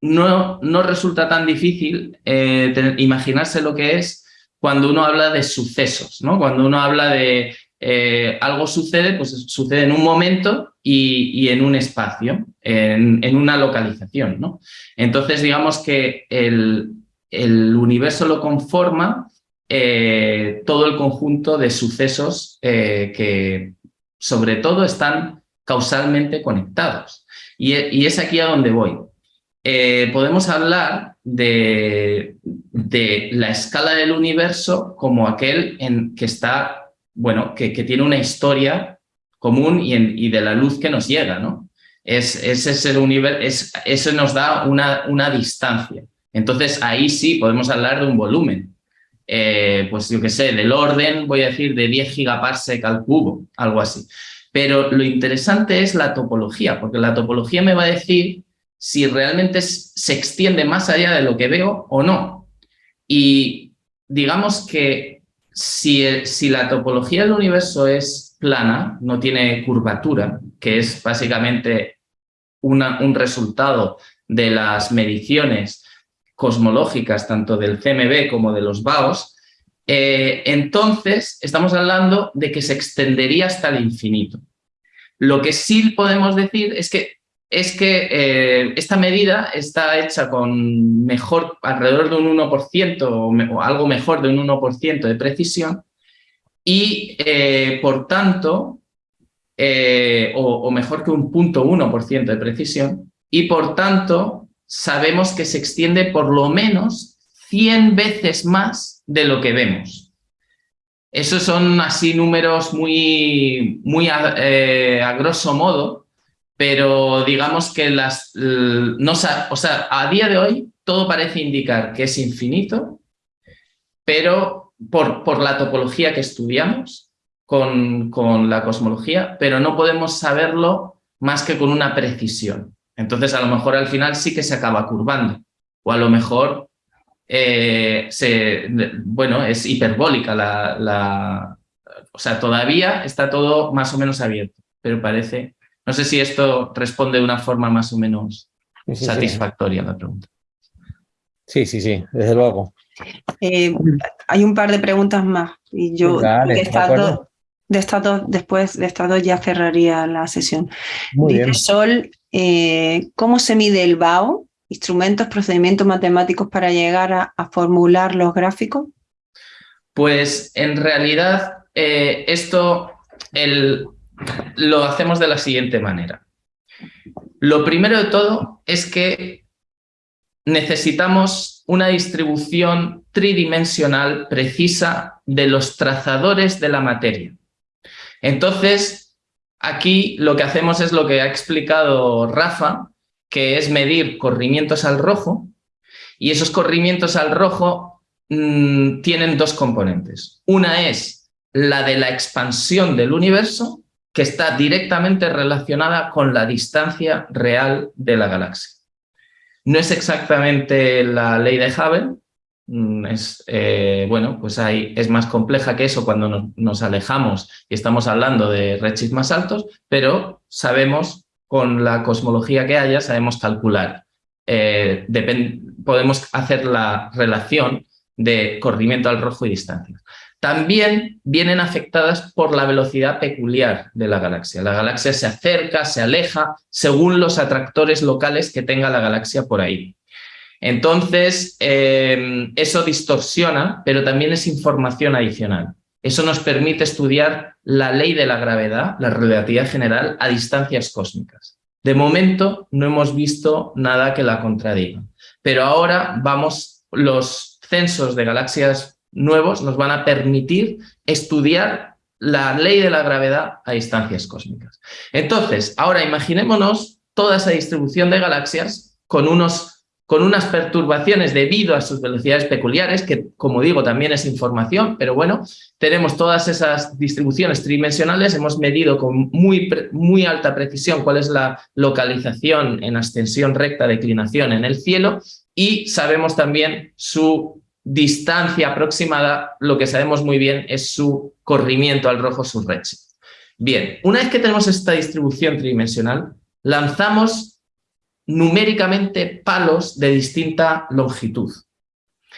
no, no, resulta tan difícil eh, imaginarse lo que es cuando uno habla de sucesos, ¿no? Cuando uno habla de eh, algo sucede, pues sucede en un momento y, en un espacio, en, una localización, ¿no? Entonces, digamos que el, universo lo conforma eh, todo el conjunto de sucesos que, sobre todo, están causalmente conectados. Y, y es aquí a donde voy. Eh, podemos hablar de, la escala del universo como aquel en que está, bueno, que, tiene una historia común y, de la luz que nos llega, ¿no? Es, ese universo, eso nos da una, una, distancia. Entonces ahí sí podemos hablar de un volumen. Eh, pues yo qué sé, del orden, voy a decir, de 10 gigaparsec al cubo, algo así. Pero lo interesante es la topología, porque la topología me va a decir si realmente se extiende más allá de lo que veo o no. Y digamos que si, si la topología del universo es plana, no tiene curvatura, que es básicamente un resultado de las mediciones cosmológicas tanto del CMB como de los BAOS, eh, entonces estamos hablando de que se extendería hasta el infinito. Lo que sí podemos decir es que es que eh, esta medida está hecha con mejor, alrededor de un 1% o, algo mejor de un 1% de precisión y eh, por tanto, eh, o, mejor que un 0.1% de precisión y por tanto sabemos que se extiende por lo menos 100 veces más de lo que vemos. Esos son así números muy, muy a grosso modo, pero digamos que las, no, o sea, a día de hoy todo parece indicar que es infinito, pero por, por la topología que estudiamos con, con, la cosmología, pero no podemos saberlo más que con una precisión. Entonces a lo mejor al final sí que se acaba curvando, o a lo mejor eh, se, bueno, es hiperbólica la, la, o sea, todavía está todo más o menos abierto, pero parece no sé si esto responde de una forma más o menos satisfactoria a la pregunta. Sí, sí, sí, desde luego. Eh, hay un par de preguntas más y yo de, estas dos, después de estas dos ya cerraría la sesión. Dice Sol, eh, ¿cómo se mide el BAO? ¿Instrumentos, procedimientos matemáticos para llegar a, formular los gráficos? Pues en realidad eh, esto, el, lo hacemos de la siguiente manera. Lo primero de todo es que necesitamos una distribución tridimensional precisa de los trazadores de la materia. Entonces, aquí lo que hacemos es lo que ha explicado Rafa, que es medir corrimientos al rojo, y esos corrimientos al rojo mm, tienen dos componentes. Una es la de la expansión del universo que está directamente relacionada con la distancia real de la galaxia. No es exactamente la ley de Hubble, es, eh, bueno, pues ahí es más compleja que eso cuando nos, alejamos y estamos hablando de redshifts más altos, pero sabemos, con la cosmología que haya, sabemos calcular. Eh, podemos hacer la relación de corrimiento al rojo y distancia también vienen afectadas por la velocidad peculiar de la galaxia. La galaxia se acerca, se aleja, según los atractores locales que tenga la galaxia por ahí. Entonces, em, eso distorsiona, pero también es información adicional. Eso nos permite estudiar la ley de la gravedad, la relatividad general, a distancias cósmicas. De momento no hemos visto nada que la contradiga, pero ahora vamos, los censos de galaxias nuevos nos van a permitir estudiar la ley de la gravedad a distancias cósmicas. Entonces, ahora imaginémonos toda esa distribución de galaxias con unos con unas perturbaciones debido a sus velocidades peculiares, que como digo también es información, pero bueno, tenemos todas esas distribuciones tridimensionales, hemos medido con muy, muy alta precisión cuál es la localización en ascensión recta, declinación en el cielo, y sabemos también su distancia aproximada, lo que sabemos muy bien es su corrimiento al rojo, su redshift. Bien, una vez que tenemos esta distribución tridimensional, lanzamos numéricamente palos de distinta longitud.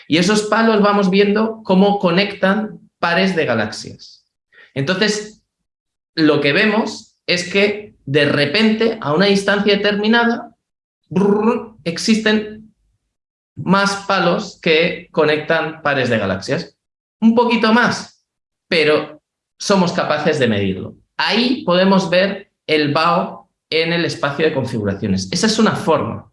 Y esos palos vamos viendo cómo conectan pares de galaxias. Entonces, lo que vemos es que de repente, a una distancia determinada, existen más palos que conectan pares de galaxias. Un poquito más, pero somos capaces de medirlo. Ahí podemos ver el BAO en el espacio de configuraciones. Esa es una forma.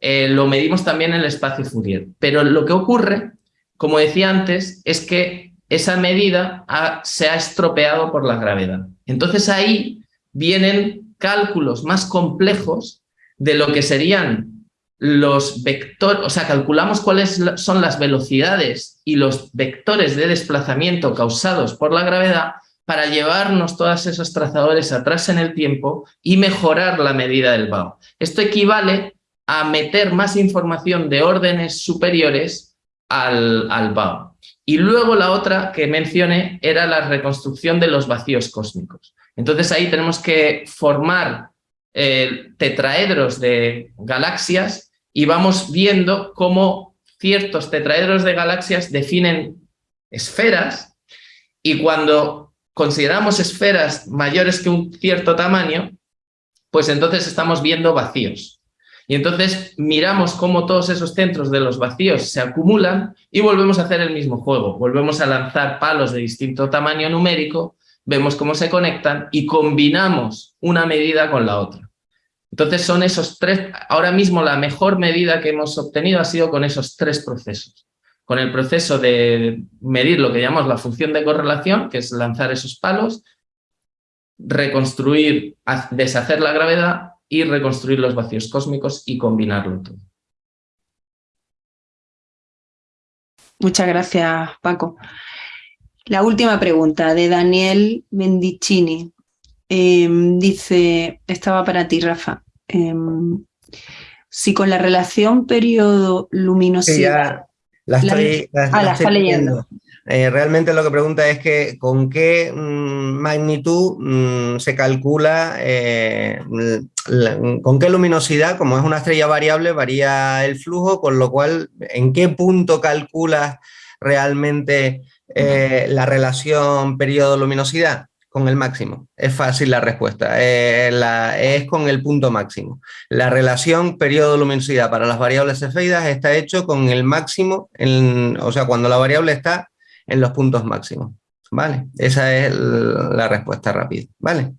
Eh, lo medimos también en el espacio Fourier. Pero lo que ocurre, como decía antes, es que esa medida se ha estropeado por la gravedad. Entonces ahí vienen cálculos más complejos de lo que serían los vectores, o sea, calculamos cuáles son las velocidades y los vectores de desplazamiento causados por la gravedad para llevarnos todos esos trazadores atrás en el tiempo y mejorar la medida del BAO. Esto equivale a meter más información de órdenes superiores al, al BAO. Y luego la otra que mencioné era la reconstrucción de los vacíos cósmicos. Entonces ahí tenemos que formar eh, tetraedros de galaxias y vamos viendo cómo ciertos tetraedros de galaxias definen esferas y cuando consideramos esferas mayores que un cierto tamaño, pues entonces estamos viendo vacíos. Y entonces miramos cómo todos esos centros de los vacíos se acumulan y volvemos a hacer el mismo juego. Volvemos a lanzar palos de distinto tamaño numérico, vemos cómo se conectan y combinamos una medida con la otra. Entonces son esos tres, ahora mismo la mejor medida que hemos obtenido ha sido con esos tres procesos con el proceso de medir lo que llamamos la función de correlación, que es lanzar esos palos, reconstruir, deshacer la gravedad y reconstruir los vacíos cósmicos y combinarlo todo. Muchas gracias, Paco. La última pregunta de Daniel Mendicini. Em, dice, estaba para ti, Rafa. Em, si con la relación periodo-luminosidad la estoy, ah, leyendo. Eh, realmente lo que pregunta es que con qué mm, magnitud mm, se calcula, eh, con qué luminosidad, como es una estrella variable, varía el flujo, con lo cual, ¿en qué punto calculas realmente eh, la relación periodo-luminosidad? Con el máximo. Es fácil la respuesta. Eh, es con el punto máximo. La relación periodo-luminosidad para las variables cefeidas está hecho con el máximo, o sea, cuando la variable está en los puntos máximos. ¿Vale? Esa es la respuesta rápida. ¿Vale?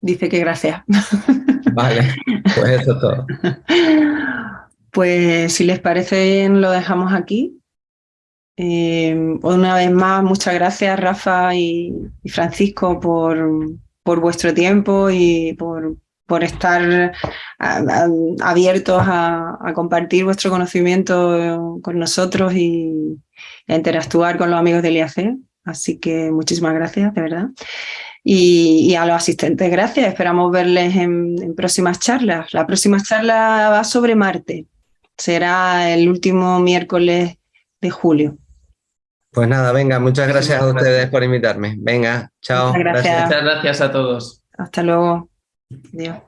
Dice que gracias. Vale, pues eso es todo. <laughs> Pues si les parece lo dejamos aquí. Eh, una vez más, muchas gracias Rafa y, Francisco por, por, vuestro tiempo y por, por estar abiertos a, compartir vuestro conocimiento con nosotros y a interactuar con los amigos del IAC. Así que muchísimas gracias, de verdad. Y, a los asistentes, gracias. Esperamos verles en, en próximas charlas. La próxima charla va sobre Marte. Será el último miércoles de julio. Pues nada, venga, muchas gracias a ustedes por invitarme. Venga, chao. Muchas gracias. Muchas gracias a todos. Hasta luego. Adiós.